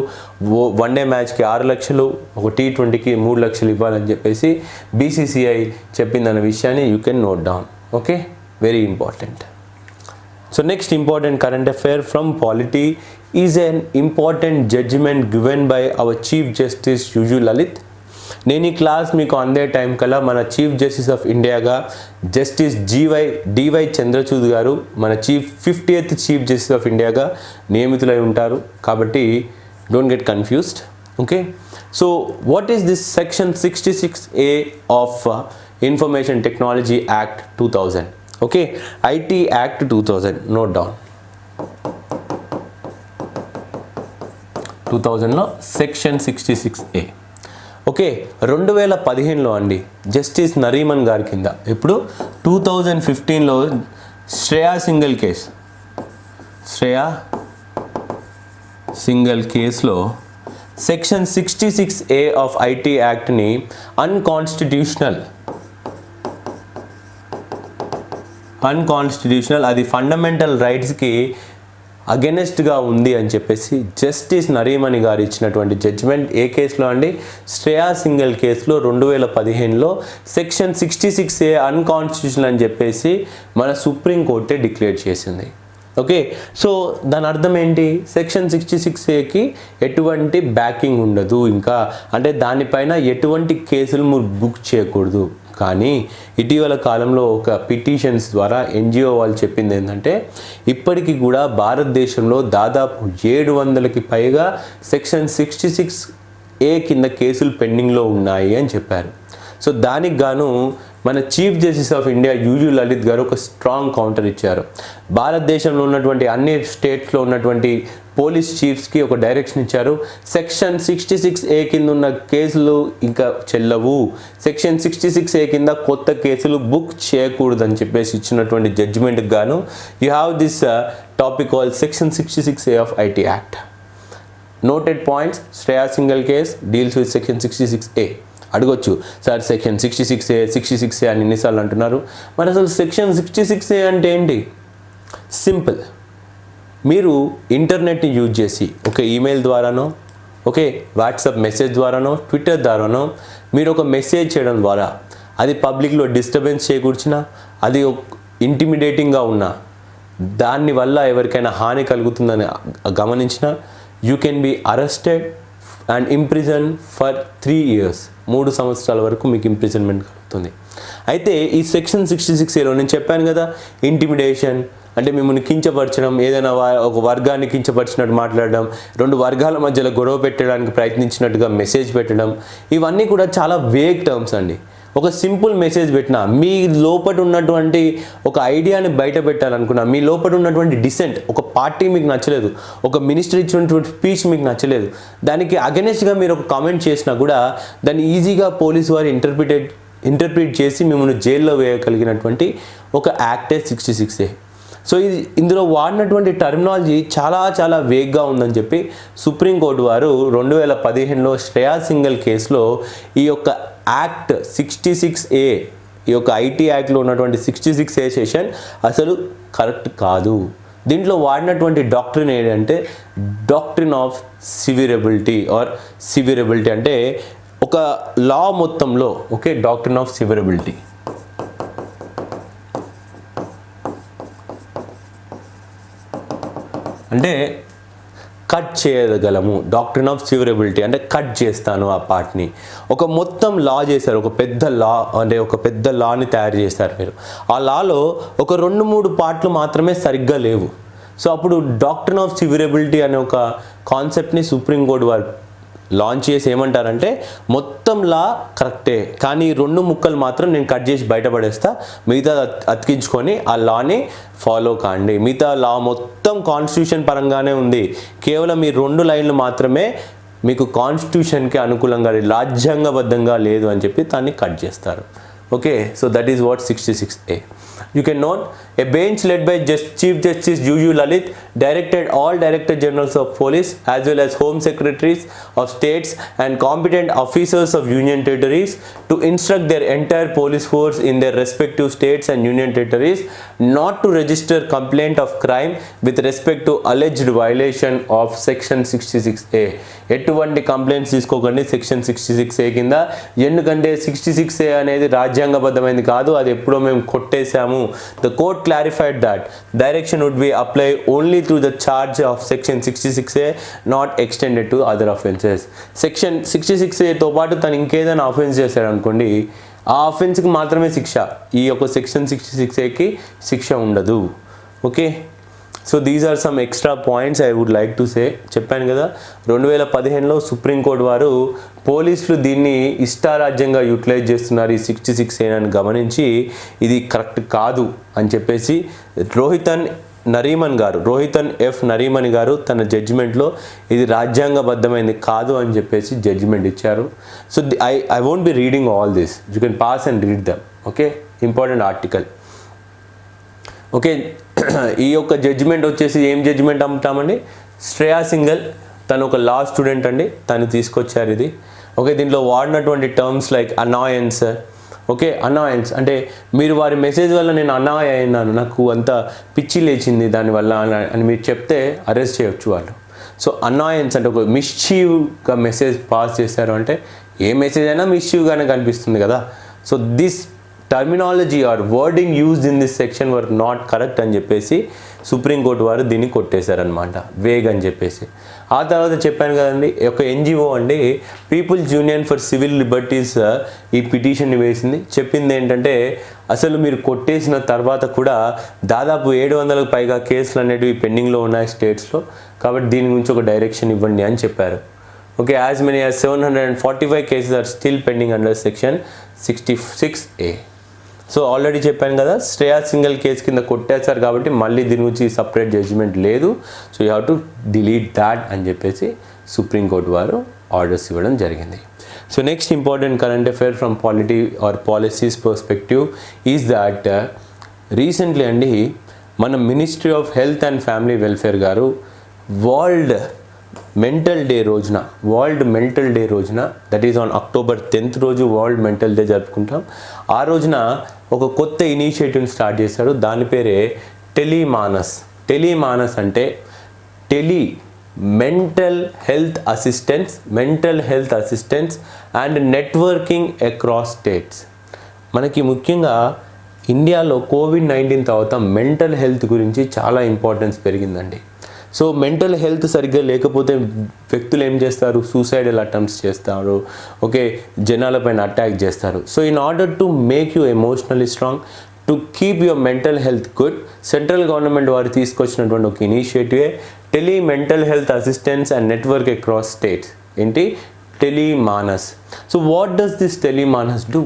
వన్ డే మ్యాచ్కి ఆరు లక్షలు ఒక టీ ట్వంటీకి మూడు లక్షలు ఇవ్వాలని చెప్పేసి బీసీసీఐ చెప్పిందన్న విషయాన్ని you can note down okay very important so next important current affair from polity is an important judgement given by our chief justice UU Lalit నేను ఈ క్లాస్ మీకు అందే టైం కల్లా మన చీఫ్ జస్టిస్ ఆఫ్ ఇండియాగా justice GY DY Chandrachud గారు మన chief fifty eighth chief justice of ఇండియాగా నియమితులై ఉంటారు. కాబట్టి don't get confused. Okay? So what is this section sixty six A of information technology act two thousand okay? IT act two thousand note down two థౌజండ్లో section sixty six A okay రెండు వేల పదిహేనులో అండి justice నరీమన్ గారి కింద. ఇప్పుడు two thousand ఫిఫ్టీన్లో Shreya Singhal case. Shreya Singhal కేసులో section sixty six A of IT యాక్ట్ని unconstitutional unconstitutional అది ఫండమెంటల్ రైట్స్కి అగెనెస్ట్గా ఉంది అని చెప్పేసి జస్టిస్ నరీమణి గారు ఇచ్చినటువంటి జడ్జిమెంట్ ఏ కేసులో అండి? శ్రేయా సింగల్ కేసులో రెండు వేల పదిహేనులో section sixty six A unconstitutional అని చెప్పేసి మన సుప్రీంకోర్టే డిక్లేర్ చేసింది. ఓకే? సో దాని అర్థం ఏంటి? సెక్షన్ సిక్స్టీ సిక్స్ ఏకి ఎటువంటి బ్యాకింగ్ ఉండదు ఇంకా. అంటే దానిపైన ఎటువంటి కేసులు మీరు బుక్ చేయకూడదు. కానీ ఇటీవల కాలంలో ఒక పిటిషన్స్ ద్వారా ఎన్జిఓ వాళ్ళు చెప్పింది ఏంటంటే ఇప్పటికీ కూడా భారతదేశంలో దాదాపు ఏడు వందలకి పైగా సెక్షన్ సిక్స్టీ సిక్స్ ఏ కింద కేసులు పెండింగ్లో ఉన్నాయి అని చెప్పారు. సో దానికి గాను మన chief justice of India UU Lalit గారు ఒక స్ట్రాంగ్ కౌంటర్ ఇచ్చారు. భారతదేశంలో ఉన్నటువంటి అన్ని స్టేట్స్లో ఉన్నటువంటి పోలీస్ చీఫ్స్కి ఒక డైరెక్షన్ ఇచ్చారు. సెక్షన్ సిక్స్టీ సిక్స్ ఏ కింద ఉన్న కేసులు ఇంకా చెల్లవు. సెక్షన్ సిక్స్టీ సిక్స్ ఏ కింద కొత్త కేసులు బుక్ చేయకూడదని చెప్పేసి ఇచ్చినటువంటి జడ్జిమెంట్కి గాను you have this topic all section sixty six A of IT act noted points Shreya Singhal case deals with section sixty six A అడగొచ్చు. Sir section sixty six A sixty six A అని ఎన్నిసార్లు అంటున్నారు. మరి అసలు section sixty six ఏ అంటే ఏంటి? Simple. మీరు ఇంటర్నెట్ని use చేసి ఒక ఈమెయిల్ ద్వారానో ఓకే వాట్సాప్ మెసేజ్ ద్వారానో ట్విట్టర్ ద్వారానో మీరు ఒక మెసేజ్ చేయడం ద్వారా అది పబ్లిక్లో డిస్టర్బెన్స్ చేకూర్చినా అది ఇంటిమిడేటింగ్గా ఉన్నా దాని వల్ల ఎవరికైనా హాని కలుగుతుందని గమనించిన you can be arrested and imprison for three years. మూడు సంవత్సరాల వరకు మీకు ఇంప్రిజన్మెంట్ కలుగుతుంది. అయితే ఈ సెక్షన్ సిక్స్టీ సిక్స్ ఏలో నేను చెప్పాను కదా ఇంటిమిడేషన్ అంటే మిమ్మల్ని కించపరచడం ఏదైనా ఒక వర్గాన్ని కించపరిచినట్టు మాట్లాడడం రెండు వర్గాల మధ్యలో గొడవ పెట్టడానికి ప్రయత్నించినట్టుగా మెసేజ్ పెట్టడం ఇవన్నీ కూడా చాలా వేగ్ టర్మ్స్ అండి. ఒక సింపుల్ మెసేజ్ పెట్టినా మీ లోపల ఉన్నటువంటి ఒక ఐడియాని బయట పెట్టాలనుకున్నా మీ లోపల ఉన్నటువంటి డిసెంట్ ఒక పార్టీ మీకు నచ్చలేదు ఒక మినిస్టర్ ఇచ్చినటువంటి స్పీచ్ మీకు నచ్చలేదు దానికి అగెనెస్ట్గా మీరు ఒక కామెంట్ చేసినా కూడా దాన్ని ఈజీగా పోలీసు వారు ఇంటర్ప్రిటేట్ ఇంటర్ప్రిట్ చేసి మిమ్మల్ని జైల్లో వేయగలిగినటువంటి ఒక యాక్టే సిక్స్టీ సిక్స్ ఏ. సో ఇది ఇందులో వాడినటువంటి టర్మినాలజీ చాలా చాలా వేగ్గా ఉందని చెప్పి సుప్రీంకోర్టు వారు రెండు వేల పదిహేనులో శ్రేయా సింగల్ కేసులో ఈ యొక్క యాక్ట్ సిక్స్టీ సిక్స్ ఏ ఈ యొక్క ఐటీ యాక్ట్లో ఉన్నటువంటి సిక్స్టీ సిక్స్ ఏ సెషన్ అసలు కరెక్ట్ కాదు. దీంట్లో వాడినటువంటి డాక్టరీన్ ఏంటంటే doctrine of severability or severability అంటే ఒక లా మొత్తంలో ఓకే డాక్టరీన్ ఆఫ్ సివిరబిలిటీ. అంటే కట్ చేయగలము. డాక్టరీన్ ఆఫ్ సివరబిలిటీ అంటే కట్ చేస్తాను ఆ పార్ట్ని. ఒక మొత్తం లా చేశారు. ఒక పెద్ద లా అంటే ఒక పెద్ద లాని తయారు చేశారు మీరు. ఆ లాలో ఒక రెండు మూడు పార్ట్లు మాత్రమే సరిగ్గా లేవు. సో అప్పుడు డాక్టరీన్ ఆఫ్ సివరబిలిటీ అనే ఒక కాన్సెప్ట్ని సుప్రీంకోర్టు వారు లాంచ్ చేసి ఏమంటారంటే మొత్తం లా కరెక్టే కానీ రెండు ముక్కలు మాత్రం నేను కట్ చేసి బయటపడేస్తా మిగతా అతికించుకొని ఆ లాని ఫాలో కాండి. మిగతా లా మొత్తం కాన్స్టిట్యూషన్ పరంగానే ఉంది. కేవలం ఈ రెండు లైన్లు మాత్రమే మీకు కాన్స్టిట్యూషన్కి అనుకూలంగా లేదు, రాజ్యాంగబద్ధంగా లేదు అని చెప్పి దాన్ని కట్ చేస్తారు. Okay? So that is what sixty six A You can know A bench led by just Chief Justice Juju Lalit directed all Director Generals of Police as well as Home Secretaries of states and competent officers of Union territories to instruct their entire police force in their respective states and Union territories not to register complaint of crime with respect to alleged violation of Section 66A. ఎటువంటి complaints తీసుకోకండి section sixty six ఏ కింద ఎందుకంటే sixty six ఏ అనేది రాజ్యాంగబద్ధమైంది కాదు అది ఎప్పుడో మేము చేశాము the court clarified that direction would be apply only through the charge of section sixty six A not extended to other offences section sixty six ఏతో పాటు తను ఇంకేదైనా అఫెన్స్ చేశాడు అనుకోండి ఆ అఫెన్స్కి మాత్రమే శిక్ష. ఈ యొక్క సెక్షన్ సిక్స్టీ సిక్స్ ఏకి శిక్ష ఉండదు. Okay so these are some extra points I would like to say చెప్పాను కదా రెండు వేల పదిహేనులో సుప్రీంకోర్టు వారు పోలీసులు దీన్ని ఇష్టారాజ్యంగా యూటిలైజ్ చేస్తున్నారు ఈ సిక్స్టీ సిక్స్ ఏనని గమనించి. ఇది కరెక్ట్ కాదు అని చెప్పేసి రోహితన్ నరీమన్ గారు రోహితన్ ఎఫ్ నరీమన్ గారు తన జడ్జిమెంట్లో ఇది రాజ్యాంగబద్ధమైంది కాదు అని చెప్పేసి జడ్జిమెంట్ ఇచ్చారు. So I I won't be reading all this you can pass and read them okay important article okay ఈ యొక్క జడ్జిమెంట్ వచ్చేసి ఏం జడ్జిమెంట్ అమ్ముతామండి? శ్రేయా సింగల్ తను ఒక లా స్టూడెంట్ అండి. తను తీసుకొచ్చారు ఇది. ఓకే దీంట్లో వాడినటువంటి terms like annoyance okay annoyance అంటే మీరు వారి మెసేజ్ వల్ల నేను అనాయ అయినాను. నాకు అంత పిచ్చి లేచింది దానివల్ల అని- అని మీరు చెప్తే అరెస్ట్ చేయొచ్చు వాళ్ళు. సో అనాయన్స్ అంటే ఒక మిస్చీవ్గా మెసేజ్ పాస్ చేశారు అంటే ఏ మెసేజ్ అయినా మిస్చీవ్గానే కనిపిస్తుంది కదా. So this terminology or wording used in this section were not correct అని చెప్పేసి సుప్రీంకోర్టు వారు దీన్ని కొట్టేశారనమాట వేగ్ అని చెప్పేసి. ఆ తర్వాత చెప్పాను కదండి ఒక ఎన్జిఓ అండి people's union for civil liberties ఈ పిటిషన్ని వేసింది. చెప్పింది ఏంటంటే అసలు మీరు కొట్టేసిన తర్వాత కూడా దాదాపు ఏడు వందలకు పైగా కేసులు అనేటివి పెండింగ్లో ఉన్నాయి స్టేట్స్లో. కాబట్టి దీని గురించి ఒక డైరెక్షన్ ఇవ్వండి అని చెప్పారు. Okay as many as seven hundred and forty five cases are still pending under section sixty six A so already చెప్పాను కదా శ్రేయా సింగల్ కేసు కింద కొట్టేశారు కాబట్టి మళ్ళీ దీని గురించి సపరేట్ జడ్జిమెంట్ లేదు. So you have to delete that అని చెప్పేసి సుప్రీంకోర్టు వారు ఆర్డర్స్ ఇవ్వడం జరిగింది. So next important current affair from polity or policies perspective is that recently అండి మన ministry of health and family welfare గారు వరల్డ్ మెంటల్ డే రోజున వరల్డ్ మెంటల్ డే రోజున that is on October tenth రోజు world mental day జరుపుకుంటాం. ఆ రోజున ఒక కొత్త ఇనిషియేటివ్ని స్టార్ట్ చేశారు. దాని పేరే టెలిమానస్. టెలిమానస్ అంటే tele mental health assistance mental health assistance and networking across states. మనకి ముఖ్యంగా ఇండియాలో కోవిడ్ నైన్టీన్ తర్వాత మెంటల్ హెల్త్ గురించి చాలా ఇంపార్టెన్స్ పెరిగిందండి. సో మెంటల్ హెల్త్ సరిగ్గా లేకపోతే వ్యక్తులు ఏం చేస్తారు? సూసైడల్ అటెంప్ట్స్ చేస్తారు. ఓకే జనాలపైన అటాక్ చేస్తారు. So in order to make you emotionally strong to keep your mental health good central government వారు తీసుకొచ్చినటువంటి ఒక ఇనిషియేటివే tele mental health assistance and network across states. ఏంటి? Telemanas. So what does this Telemanas do?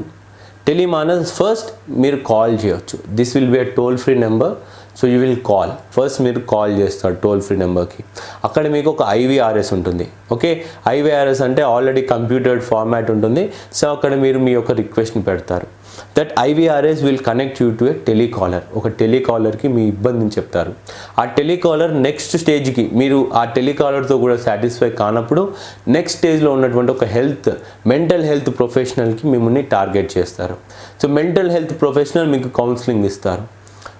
Telemanas first మీరు call చేయొచ్చు. This will be a toll free number. So you will call first మీరు call చేస్తారు toll free నెంబర్కి అక్కడ మీకు ఒక IVRS ఉంటుంది. ఓకే ఐవీఆర్ఎస్ అంటే ఆల్రెడీ కంప్యూటర్డ్ ఫార్మాట్ ఉంటుంది. సో అక్కడ మీరు మీ యొక్క రిక్వెస్ట్ని పెడతారు. That IVRS will connect you to a telecaller ఒక టెలికాలర్కి మీ ఇబ్బందిని చెప్తారు. ఆ టెలికాలర్ నెక్స్ట్ స్టేజ్కి మీరు ఆ టెలికాలర్తో కూడా సాటిస్ఫై కానప్పుడు నెక్స్ట్ స్టేజ్లో ఉన్నటువంటి ఒక హెల్త్ మెంటల్ హెల్త్ ప్రొఫెషనల్కి మిమ్మల్ని టార్గెట్ చేస్తారు. సో మెంటల్ హెల్త్ ప్రొఫెషనల్ మీకు కౌన్సిలింగ్ ఇస్తారు.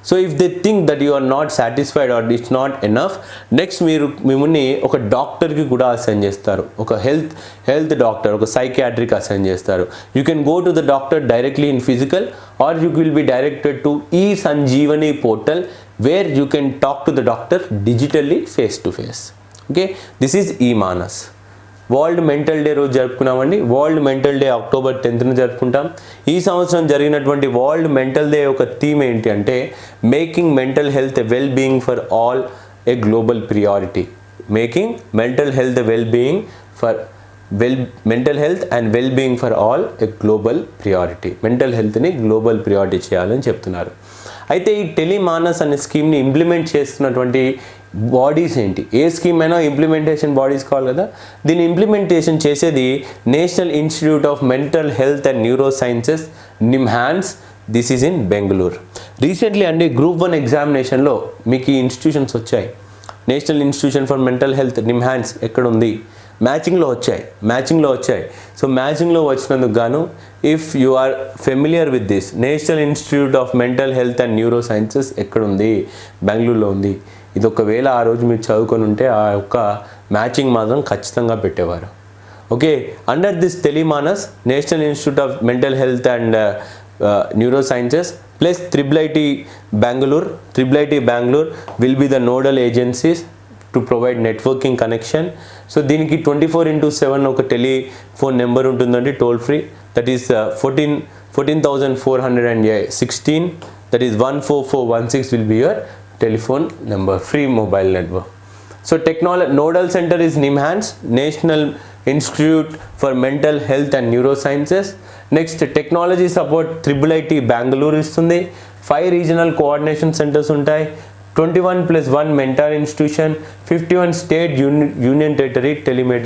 So if they think that you are not satisfied or it's not enough next మీరు మిమ్మల్ని ఒక డాక్టర్కి కూడా అసైన్ చేస్తారు. ఒక హెల్త్ హెల్త్ డాక్టర్ ఒక సైకియాట్రిక్ అసైన్ చేస్తారు. You can go to the doctor directly in physical or you will be directed to e Sanjeevani portal where you can talk to the doctor digitally face to face okay this is ఈ Manas world mental day రోజు జరుపుకున్నామండి. World mental day October టెన్త్న జరుపుకుంటాం. ఈ సంవత్సరం జరిగినటువంటి world mental day యొక్క theme ఏంటి అంటే making mental health well being for all a global priority making mental health well being for well mental health and well being for all a global priority mental హెల్త్ని global priority చేయాలని చెప్తున్నారు. అయితే ఈ టెలిమానస్ అనే స్కీమ్ని implement చేస్తున్నటువంటి bodies ఏంటి? ఏ స్కీమ్ అయినా ఇంప్లిమెంటేషన్ బాడీస్ కావాలి కదా? దీన్ని ఇంప్లిమెంటేషన్ చేసేది national institute of mental health and neurosciences NIMHANS this is in Bengaluru recently అండి గ్రూప్ వన్ ఎగ్జామినేషన్లో మీకు ఈ ఇన్స్టిట్యూషన్స్ వచ్చాయి. National institution for mental health NIMHANS ఎక్కడ ఉంది మ్యాచింగ్లో వచ్చాయి. మ్యాచింగ్లో వచ్చాయి. సో మ్యాచింగ్లో వచ్చినందుకు గాను if you are familiar with this national institute of mental health and neurosciences ఎక్కడ ఉంది బెంగళూరులో ఉంది. ఇది ఒకవేళ ఆ రోజు మీరు చదువుకొని ఉంటే ఆ యొక్క మ్యాచింగ్ మాత్రం ఖచ్చితంగా పెట్టేవారు. Okay under this Telemanas national institute of mental health and neurosciences plus triple IT Bengaluru triple IT Bengaluru will be the nodal agencies to provide networking connection so దీనికి ట్వంటీ ఫోర్ ఇంటూ సెవెన్ ఒక telephone number ఉంటుందండి toll free that is fourteen fourteen thousand four hundred and sixteen that is one four four one six will be your telephone number free mobile network. So technology nodal centre is NIMHANS national institute for mental health and neurosciences next technology support triple IT Bengaluru ఇస్తుంది. Five regional coordination centres ఉంటాయి. Twenty one plus one mentor institution fifty one state union territory telemed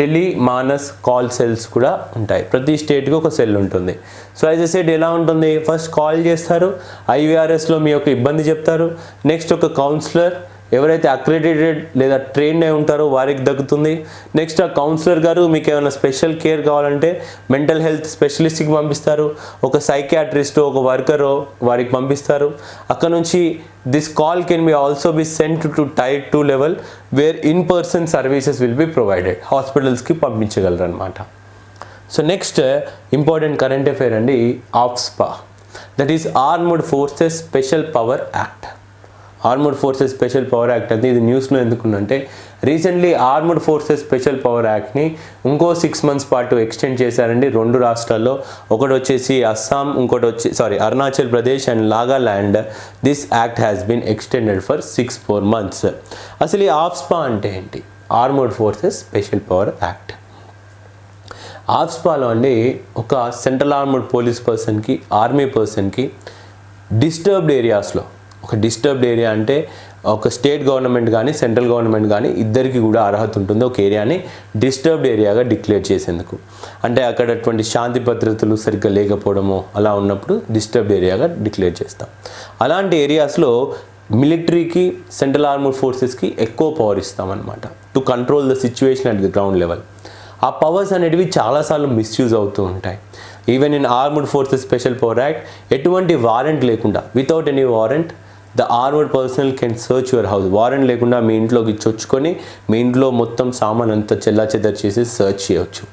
Telemanas call cells కూడా ఉంటాయి. ప్రతి స్టేట్కి ఒక cell ఉంటుంది. So as a set ఎలా ఉంటుంది? ఫస్ట్ కాల్ చేస్తారు ఐవీఆర్ఎస్లో మీ యొక్క ఇబ్బంది చెప్తారు. నెక్స్ట్ ఒక కౌన్సిలర్ ఎవరైతే అక్రెడిటెడ్ లేదా ట్రైన్డ్ అయి ఉంటారో వారికి దక్కుతుంది. నెక్స్ట్ ఆ కౌన్సిలర్ గారు మీకు ఏమైనా స్పెషల్ కేర్ కావాలంటే మెంటల్ హెల్త్ స్పెషలిస్ట్కి పంపిస్తారు. ఒక సైకియాట్రిస్ట్ ఒక వర్కరో వారికి పంపిస్తారు. అక్కడ నుంచి this call can be also be sent to tier two level where in person services will be provided హాస్పిటల్స్కి పంపించగలరు అనమాట so next important current affair అండి AFSPA that is armed forces special power act armoured forces special power act అంది ఇది న్యూస్లో ఎందుకుందంటే recently armoured forces special power యాక్ట్ని ఇంకో six months పాటు extend చేశారండి. రెండు రాష్ట్రాల్లో ఒకటి వచ్చేసి అస్సాం ఇంకోటి వచ్చి sorry Arunachal Pradesh and Nagaland this act has been extended for six four months అసలు ఈ ఆఫ్స్పా అంటే ఏంటి? Armoured forces special power act ఆఫ్స్పాలో అండి ఒక సెంట్రల్ ఆర్మర్డ్ పోలీస్ పర్సన్కి ఆర్మీ పర్సన్కి డిస్టర్బ్డ్ ఏరియాస్లో ఒక డిస్టర్బ్డ్ ఏరియా అంటే ఒక స్టేట్ గవర్నమెంట్ కానీ సెంట్రల్ గవర్నమెంట్ కానీ ఇద్దరికి కూడా అర్హత ఉంటుంది ఒక ఏరియాని డిస్టర్బ్డ్ ఏరియాగా డిక్లేర్ చేసేందుకు. అంటే అక్కడ అటువంటి శాంతి భద్రతలు సరిగ్గా లేకపోవడము అలా ఉన్నప్పుడు డిస్టర్బ్డ్ ఏరియాగా డిక్లేర్ చేస్తాం. అలాంటి ఏరియాస్లో మిలిటరీకి సెంట్రల్ ఆర్మడ్ ఫోర్సెస్కి ఎక్కువ power ఇస్తామన్నమాట. To control the situation at the ground level ఆ పవర్స్ అనేటివి చాలాసార్లు మిస్యూజ్ అవుతూ ఉంటాయి. Even in armed forces special power act ఎటువంటి వారెంట్ లేకుండా without any warrant the armoured personnel can search your house warrant లేకుండా మీ ఇంట్లోకి చొచ్చుకొని మీ ఇంట్లో మొత్తం సామాన్ అంతా చెల్లా చెదర్ చేసి సర్చ్ చేయవచ్చు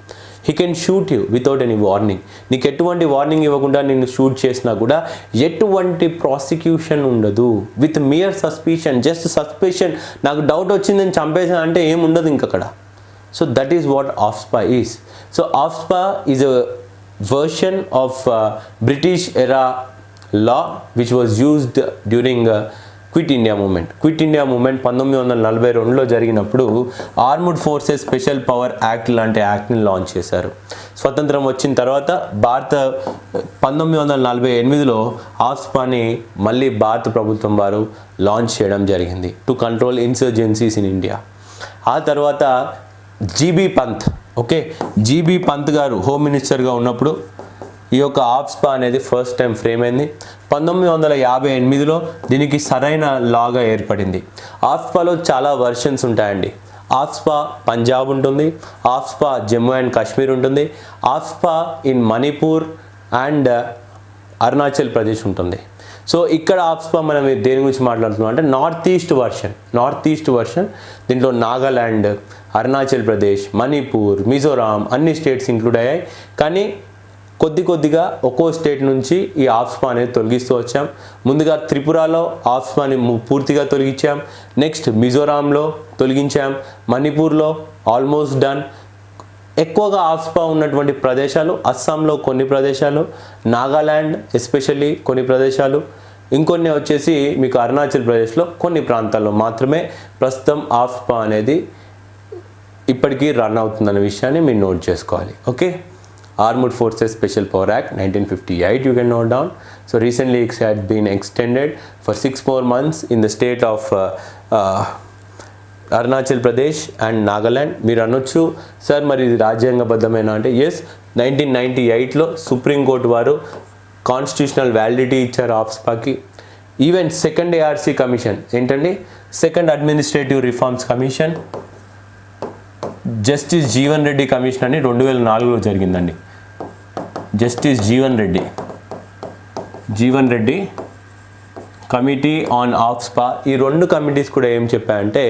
he can shoot you without any warning నీకు ఎటువంటి వార్నింగ్ ఇవ్వకుండా నిన్ను షూట్ చేసినా కూడా ఎటువంటి ప్రాసిక్యూషన్ ఉండదు. With mere suspicion just suspicion నాకు డౌట్ వచ్చిందని చంపేసా అంటే ఏం ఉండదు ఇంకక్కడ. So that is what AFSPA is so AFSPA is a version of British era law which was used during uh, quit India movement quit India movement పంతొమ్మిది వందల నలభై రెండులో జరిగినప్పుడు armed forces special power act లాంటి యాక్ట్ని launch చేశారు. స్వతంత్రం వచ్చిన తర్వాత భారత పంతొమ్మిది వందల నలభై ఎనిమిదిలో ఆస్పాని మళ్ళీ భారత ప్రభుత్వం వారు లాంచ్ చేయడం జరిగింది to control insurgencies in India ఆ తర్వాత GB Pant okay GB Pant గారు హోమ్ మినిస్టర్గా ఉన్నప్పుడు ఈ యొక్క ఆఫ్స్పా అనేది ఫస్ట్ టైం ఫ్రేమ్ అయింది. పంతొమ్మిది వందల యాభై ఎనిమిదిలో దీనికి సరైన లాగా ఏర్పడింది. ఆఫ్స్పాలో చాలా వర్షన్స్ ఉంటాయండి. ఆఫ్స్పా పంజాబ్ ఉంటుంది. ఆఫ్స్పా జమ్మూ అండ్ కాశ్మీర్ ఉంటుంది. AFSPA in Manipur and Arunachal Pradesh ఉంటుంది. సో ఇక్కడ ఆఫ్స్పా మనం దేని గురించి మాట్లాడుతున్నాం అంటే north east version north east version దీంట్లో నాగాల్యాండ్ అరుణాచల్ ప్రదేశ్ మణిపూర్ మిజోరాం అన్ని స్టేట్స్ ఇంక్లూడ్ అయ్యాయి. కానీ కొద్ది కొద్దిగా ఒక్కో స్టేట్ నుంచి ఈ ఆఫ్స్పా అనేది తొలగిస్తూ వచ్చాం. ముందుగా త్రిపురలో ఆఫ్స్పాని పూర్తిగా తొలగించాం. నెక్స్ట్ మిజోరాంలో తొలగించాం. మణిపూర్లో ఆల్మోస్ట్ డన్. ఎక్కువగా ఆఫ్స్పా ఉన్నటువంటి ప్రదేశాలు అస్సాంలో కొన్ని ప్రదేశాలు నాగాల్యాండ్ ఎస్పెషల్లీ కొన్ని ప్రదేశాలు. ఇంకొన్ని వచ్చేసి మీకు అరుణాచల్ ప్రదేశ్లో కొన్ని ప్రాంతాల్లో మాత్రమే ప్రస్తుతం ఆఫ్స్పా అనేది ఇప్పటికీ రన్ అవుతుందన్న విషయాన్ని మీరు నోట్ చేసుకోవాలి. Okay? Armed forces special power act nineteen fifty eight you can note down so recently it's had been extended for six more months in the state of Arunachal Pradesh and Nagaland మీరు అనొచ్చు sir మరి ఇది రాజ్యాంగబద్ధమైన? అంటే yes nineteen ninety ఎయిట్లో supreme court వారు constitutional validity ఇచ్చారు ఆఫ్స్పాకి. ఈవెన్ సెకండ్ ఏఆర్సీ కమిషన్ ఏంటండి? Second administrative reforms commission justice Jeevan Reddy commission అని రెండు వేల నాలుగులో జరిగిందండి. Justice Jeevan Reddy. Jeevan Reddy committee on AFSPA ఈ రెండు కమిటీస్ కూడా ఏం చెప్పాయంటే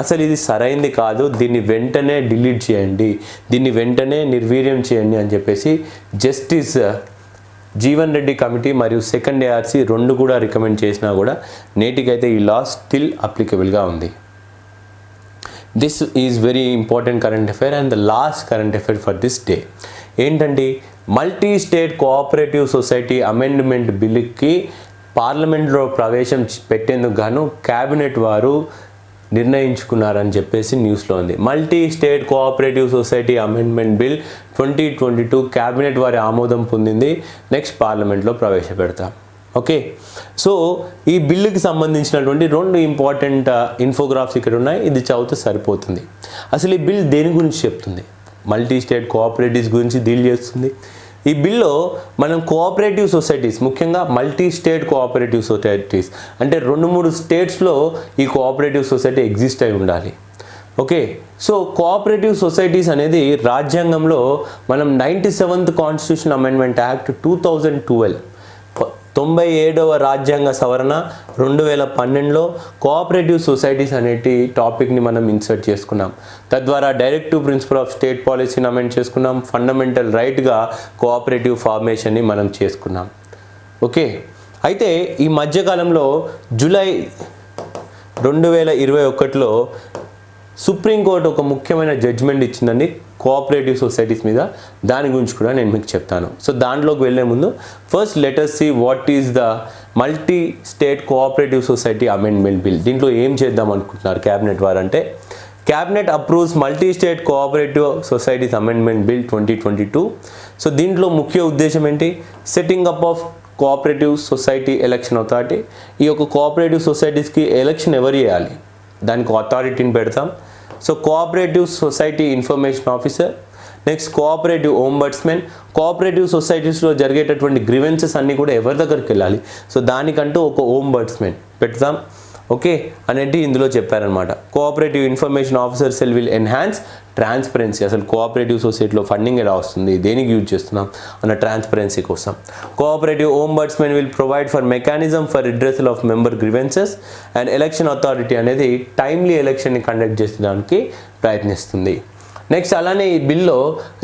అసలు ఇది సరైంది కాదు దీన్ని వెంటనే డిలీట్ చేయండి దీన్ని వెంటనే నిర్వీర్యం చేయండి అని చెప్పేసి జస్టిస్ జీవన్ రెడ్డి కమిటీ మరియు సెకండ్ ఏఆర్సీ రెండు కూడా రికమెండ్ చేసినా కూడా నేటికైతే ఈ లా స్టిల్ అప్లికబుల్గా ఉంది. This is very important current affair and the last current affair for this day ఏంటండి? Multi state cooperative society amendment బిల్లుకి పార్లమెంట్లో ప్రవేశం పెట్టేందుకు గాను క్యాబినెట్ వారు నిర్ణయించుకున్నారని చెప్పేసి న్యూస్లో ఉంది. Multi state cooperative society amendment bill twenty twenty two cabinet వారి ఆమోదం పొందింది. నెక్స్ట్ పార్లమెంట్లో ప్రవేశపెడతాం. ఓకే? సో ఈ బిల్లుకి సంబంధించినటువంటి రెండు ఇంపార్టెంట్ ఇన్ఫోగ్రాఫ్స్ ఇక్కడ ఉన్నాయి. ఇది చదివితే సరిపోతుంది. అసలు ఈ బిల్ దేని గురించి చెప్తుంది? మల్టీ స్టేట్ కోఆపరేటివ్స్ గురించి డీల్ చేస్తుంది. ఈ బిల్లో మనం కోఆపరేటివ్ సొసైటీస్ ముఖ్యంగా మల్టీ స్టేట్ కోఆపరేటివ్ సొసైటీస్ అంటే రెండు మూడు స్టేట్స్లో ఈ కోఆపరేటివ్ సొసైటీ ఎగ్జిస్ట్ అయి ఉండాలి. ఓకే? సో కోఆపరేటివ్ సొసైటీస్ అనేది రాజ్యాంగంలో మనం ninety seventh constitution amendment act two thousand twelve తొంభై ఏడవ రాజ్యాంగ సవరణ రెండు వేల పన్నెండులో కోఆపరేటివ్ సొసైటీస్ అనేటి టాపిక్ని మనం ఇన్సర్ట్ చేసుకున్నాం. తద్వారా డైరెక్టివ్ ప్రిన్సిపల్ ఆఫ్ స్టేట్ పాలసీని అమెండ్ చేసుకున్నాం. ఫండమెంటల్ రైట్గా కోఆపరేటివ్ ఫార్మేషన్ని మనం చేసుకున్నాం. ఓకే? అయితే ఈ మధ్యకాలంలో జూలై రెండు వేల ఇరవై ఒకటిలో సుప్రీంకోర్టు ఒక ముఖ్యమైన జడ్జిమెంట్ ఇచ్చిందండి. కోఆపరేటివ్ సొసైటీస్ మీద దాని గురించి కూడా నేను మీకు చెప్తాను. సో దాంట్లోకి వెళ్ళే ముందు first letters see what is the multi state cooperative society amendment bill దీంట్లో ఏం చేద్దాం అనుకుంటున్నారు క్యాబినెట్ వారు అంటే cabinet approves multi state cooperative societies amendment bill twenty twenty two so దీంట్లో ముఖ్య ఉద్దేశం ఏంటి? Setting up of cooperative society election authority ఈ యొక్క కోఆపరేటివ్ సొసైటీస్కి ఎలక్షన్ ఎవరు చేయాలి? దానికి అథారిటీని పెడతాం. So cooperative society information officer next cooperative ombudsmen cooperative సొసైటీస్లో జరిగేటటువంటి గ్రివెన్సెస్ అన్నీ కూడా ఎవరి దగ్గరికి వెళ్ళాలి? సో దానికంటూ ఒక ఓంబర్డ్స్మెన్ పెడతాం. ఓకే అనేది ఇందులో చెప్పారనమాట cooperative information officer cell will enhance transparency అసలు కోఆపరేటివ్ సొసైటీలో ఫండింగ్ ఎలా వస్తుంది? దేనికి యూజ్ చేస్తున్నాం? అన్న ట్రాన్స్పరెన్సీ కోసం. Cooperative ombudsmen will provide for mechanism for redressal of member grievances and election authority అనేది టైమ్లీ ఎలక్షన్ని కండక్ట్ చేసడానికి ప్రయత్నిస్తుంది. నెక్స్ట్ అలానే ఈ బిల్లో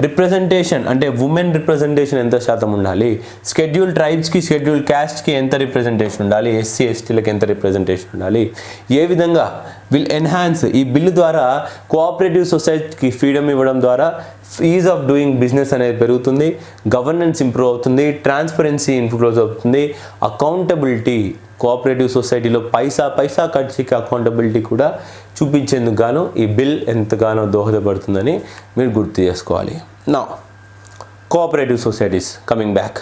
రిప్రజెంటేషన్ అంటే ఉమెన్ రిప్రజెంటేషన్ ఎంత శాతం ఉండాలి? షెడ్యూల్ ట్రైబ్స్కి షెడ్యూల్ క్యాస్ట్కి ఎంత రిప్రజెంటేషన్ ఉండాలి? ఎస్సీ ఎస్టీలకు ఎంత రిప్రజెంటేషన్ ఉండాలి? ఏ విధంగా విల్ ఎన్హాన్స్ ఈ బిల్లు ద్వారా కోఆపరేటివ్ సొసైటీకి ఫ్రీడమ్ ఇవ్వడం ద్వారా ఈజ్ ఆఫ్ డూయింగ్ బిజినెస్ అనేది పెరుగుతుంది గవర్నెన్స్ ఇంప్రూవ్ అవుతుంది ట్రాన్స్పరెన్సీ ఇంప్రూవ్ అవుతుంది అకౌంటబిలిటీ కోఆపరేటివ్ సొసైటీలో పైసా పైసా ఖర్చుకి అకౌంటబిలిటీ కూడా చూపించేందుకు గాను ఈ బిల్ ఎంతగానో దోహదపడుతుందని మీరు గుర్తు చేసుకోవాలి. నా కోఆపరేటివ్ సొసైటీస్ కమింగ్ బ్యాక్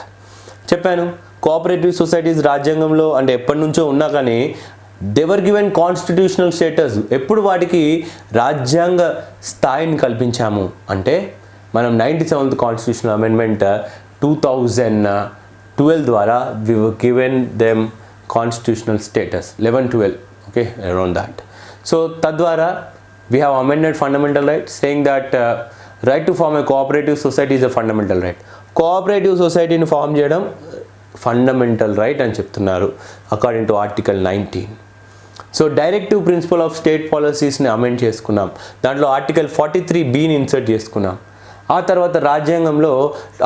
చెప్పాను కోఆపరేటివ్ సొసైటీస్ రాజ్యాంగంలో అంటే ఎప్పటి నుంచో ఉన్నా కానీ దెవర్ గివెన్ కాన్స్టిట్యూషనల్ స్టేటస్ ఎప్పుడు వాటికి రాజ్యాంగ స్థాయిని కల్పించాము అంటే మనం ninety seventh constitutional amendment two thousand twelve ద్వారా we given them constitutional status eleven twelve okay around that so తద్వారా we have amended fundamental right saying that right to form a cooperative society is a fundamental right cooperative సొసైటీని form చేయడం fundamental right అని చెప్తున్నారు according to article nineteen so directive principle of state పాలసీస్ని amend చేసుకున్నాం. దాంట్లో article forty three బీని insert చేసుకున్నాం. ఆ తర్వాత రాజ్యాంగంలో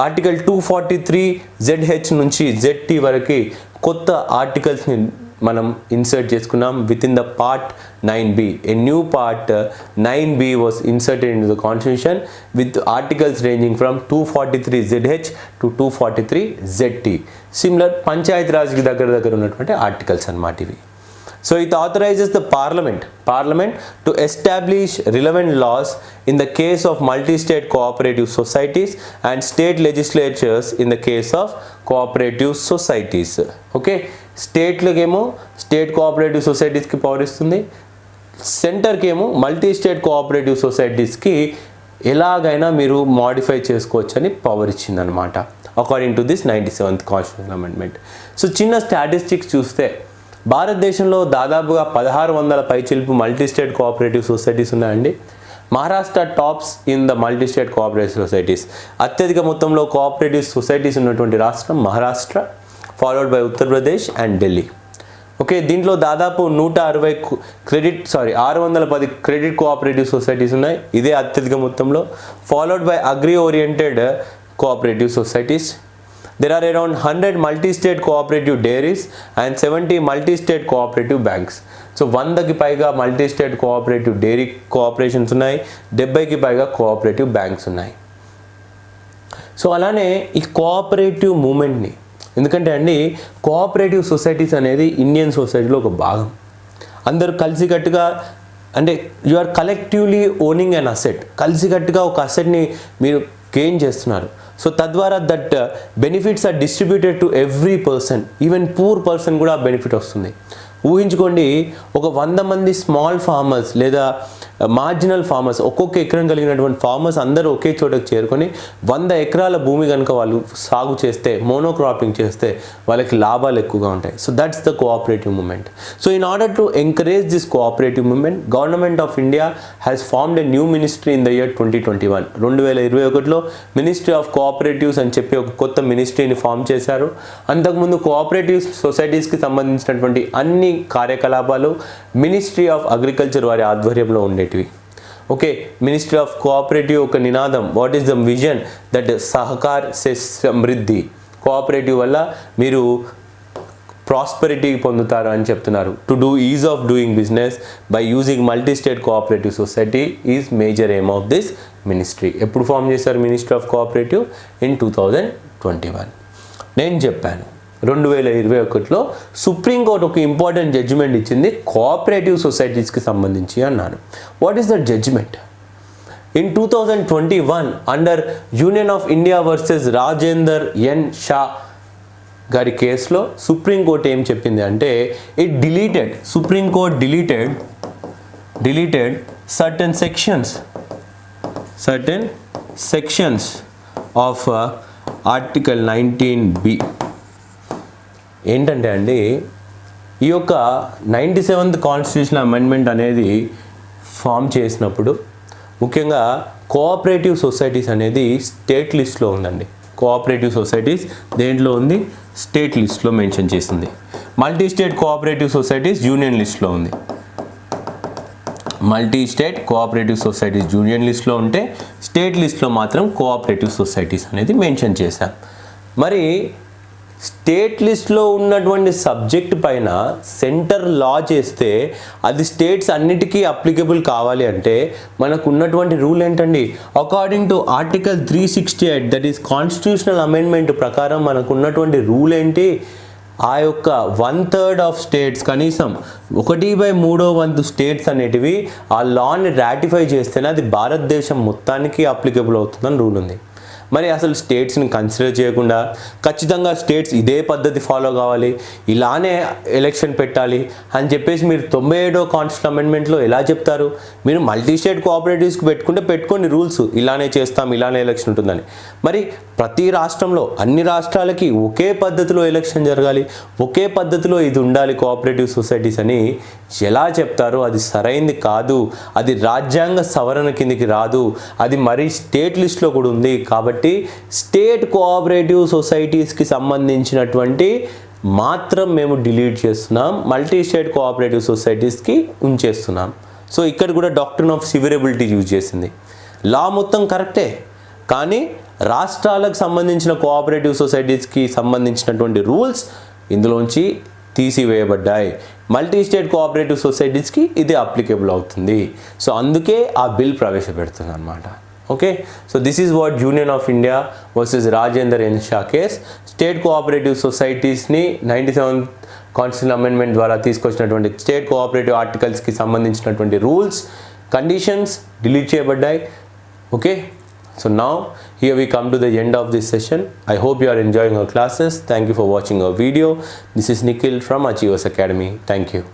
article two forty three Z H నుంచి జెడ్టీ వరకు కొత్త ఆర్టికల్స్ని మనం ఇన్సర్ట్ చేసుకున్నాం with in the part nine B a new part nine B was inserted in the constitution with articles ranging from two forty three Z H to two forty three Z T similar Panchayati రాజ్కి దగ్గర దగ్గర ఉన్నటువంటి articles అన్నమాట ఇవి. So it authorises the parliament parliament to establish relevant laws in the case of multi state cooperative societies and state legislatures in the case of cooperative societies okay స్టేట్లకేమో state cooperative సొసైటీస్కి power ఇస్తుంది. సెంటర్కి ఏమో multi state cooperative సొసైటీస్కి ఎలాగైనా మీరు modify చేసుకోవచ్చు అని power ఇచ్చిందనమాట according to this ninety seventh constitution amendment so చిన్న statistics చూస్తే భారతదేశంలో దాదాపుగా పదహారు వందల పైచిలుపు మల్టీ స్టేట్ కోఆపరేటివ్ సొసైటీస్ ఉన్నాయండి. Maharashtra tops in the multi state cooperative societies. అత్యధిక మొత్తంలో కోఆపరేటివ్ సొసైటీస్ ఉన్నటువంటి రాష్ట్రం Maharashtra followed by Uttar Pradesh and Delhi. Okay దీంట్లో దాదాపు నూట అరవై క్రెడిట్ సారీ ఆరు వందల పది క్రెడిట్ కోఆపరేటివ్ సొసైటీస్ ఉన్నాయి. ఇదే అత్యధిక మొత్తంలో. Followed by agri oriented cooperative societies. There are around hundred multi state cooperative dairies and seventy multi state cooperative banks so వందకి పైగా multi state cooperative dairy cooperations ఉన్నాయి డెబ్బైకి పైగా కోఆపరేటివ్ బ్యాంక్స్ ఉన్నాయి. సో అలానే ఈ కోఆపరేటివ్ మూమెంట్ని ఎందుకంటే అండి కోఆపరేటివ్ సొసైటీస్ అనేది ఇండియన్ సొసైటీలో ఒక భాగం. అందరూ కలిసికట్టుగా అంటే you are collectively owning an asset కలిసికట్టుగా ఒక అసెట్ని మీరు గెయిన్ చేస్తున్నారు. సో తద్వారా that benefits are distributed to every person even poor person కూడా బెనిఫిట్ వస్తుంది. ఊహించుకోండి ఒక వంద మంది స్మాల్ ఫార్మర్స్ లేదా uh, మార్జినల్ ఫార్మర్స్ ఒక్కొక్క ఎకరం కలిగినటువంటి ఫార్మర్స్ అందరూ ఒకే చోటకు చేరుకొని వంద ఎకరాల భూమి కనుక వాళ్ళు సాగు చేస్తే మోనోక్రాపింగ్ చేస్తే వాళ్ళకి లాభాలు ఎక్కువగా ఉంటాయి. So that's the cooperative movement so in order to encourage this cooperative movement government of India has formed a new ministry in the year twenty twenty one రెండు వేల ఇరవై ఒకటిలో మినిస్ట్రీ ఆఫ్ కోఆపరేటివ్స్ అని చెప్పి ఒక కొత్త మినిస్ట్రీని ఫామ్ చేశారు. అంతకుముందు కోఆపరేటివ్ సొసైటీస్కి సంబంధించినటువంటి అన్ని కార్యకలాపాలు మినిస్ట్రీ ఆఫ్ అగ్రికల్చర్ వారి ఆధ్వర్యంలో ఉండేటివి. ఓకే మినిస్ట్రీ ఆఫ్ కోఆపరేటివ్ ఒక నినాదం. What is the vision that Sahakar సే సమృద్ధి? కోఆపరేటివ్ వల్ల మీరు ప్రాస్పెరిటీ పొందుతారు అని చెప్తున్నారు. To do ease of doing business by using multi state cooperative society is major aim of this ministry ఎప్పుడు ఫామ్ చేశారు ministry of cooperative in two thousand twenty one నేను చెప్పాను. రెండు వేల ఇరవై ఒకటిలో సుప్రీంకోర్టు ఒక ఇంపార్టెంట్ జడ్జిమెంట్ ఇచ్చింది కోఆపరేటివ్ సొసైటీస్కి సంబంధించి అన్నాను. What is the judgement in two thousand twenty one under union of India versus Rajender N Shah గారి కేసులో సుప్రీంకోర్టు ఏం చెప్పింది అంటే it deleted supreme court deleted deleted certain sections certain sections of article nineteen B ఏంటంటే అండి ఈ యొక్క ninety seventh constitution amendment అనేది ఫామ్ చేసినప్పుడు ముఖ్యంగా కోఆపరేటివ్ సొసైటీస్ అనేది స్టేట్ లిస్ట్లో ఉందండి. కోఆపరేటివ్ సొసైటీస్ దేంట్లో ఉంది? స్టేట్ లిస్ట్లో మెన్షన్ చేసింది. Multi state cooperative societies union లిస్ట్లో ఉంది. Multi state cooperative societies union లిస్ట్లో ఉంటే స్టేట్ లిస్ట్లో మాత్రం కోఆపరేటివ్ సొసైటీస్ అనేది మెన్షన్ చేశాం. మరి స్టేట్ లిస్ట్లో ఉన్నటువంటి సబ్జెక్ట్ పైన సెంటర్ లా చేస్తే అది స్టేట్స్ అన్నిటికీ అప్లికబుల్ కావాలి అంటే మనకు ఉన్నటువంటి రూల్ ఏంటండి? According to article three sixty eight that is constitutional amendment ప్రకారం మనకు ఉన్నటువంటి రూల్ ఏంటి? ఆ యొక్క వన్ థర్డ్ ఆఫ్ స్టేట్స్ కనీసం ఒకటి బై మూడో వంతు స్టేట్స్ అనేటివి ఆ లాని రాటిఫై చేస్తేనే అది భారతదేశం మొత్తానికి అప్లికబుల్ అవుతుందని రూల్ ఉంది. మరి అసలు స్టేట్స్ని కన్సిడర్ చేయకుండా ఖచ్చితంగా స్టేట్స్ ఇదే పద్ధతి ఫాలో కావాలి ఇలానే ఎలక్షన్ పెట్టాలి అని చెప్పేసి మీరు తొంభై ఏడో కాన్స్టిట్యూషన్ అమెండ్మెంట్లో ఎలా చెప్తారు? మీరు మల్టీ స్టేట్ కోఆపరేటివ్స్కి పెట్టుకుంటే పెట్టుకోండి రూల్స్ ఇలానే చేస్తాం ఇలానే ఎలక్షన్ ఉంటుందని. మరి ప్రతి రాష్ట్రంలో అన్ని రాష్ట్రాలకి ఒకే పద్ధతిలో ఎలక్షన్ జరగాలి ఒకే పద్ధతిలో ఇది ఉండాలి కోఆపరేటివ్ సొసైటీస్ అని ఎలా చెప్తారో? అది సరైంది కాదు. అది రాజ్యాంగ సవరణ కిందికి రాదు. అది మరీ స్టేట్ లిస్ట్లో కూడా ఉంది. కాబట్టి స్టేట్ కోఆపరేటివ్ సొసైటీస్కి సంబంధించినటువంటి మాత్రం మేము డిలీట్ చేస్తున్నాం మల్టీ స్టేట్ కోఆపరేటివ్ సొసైటీస్కి ఉంచేస్తున్నాం. సో ఇక్కడ కూడా డాక్టర్ ఆఫ్ సివిరబిలిటీ యూజ్ చేసింది. లా మొత్తం కరెక్టే కానీ రాష్ట్రాలకు సంబంధించిన కోఆపరేటివ్ సొసైటీస్కి సంబంధించినటువంటి రూల్స్ ఇందులోంచి తీసివేయబడ్డాయి. మల్టీ స్టేట్ కోఆపరేటివ్ సొసైటీస్కి ఇది అప్లికేబుల్ అవుతుంది. సో అందుకే ఆ బిల్ ప్రవేశపెడుతుంది అనమాట okay so this is what union of India versus Rajender N Shah case state cooperative సొసైటీస్ని ninety seven constitution amendment ద్వారా తీసుకొచ్చినటువంటి స్టేట్ కోఆపరేటివ్ ఆర్టికల్స్కి సంబంధించినటువంటి రూల్స్ కండిషన్స్ డిలీట్ చేయబడ్డాయి okay So now here we come to the end of this session. I hope you are enjoying our classes. Thank you for watching our video. This is Nikhil from Achievers Academy. Thank you.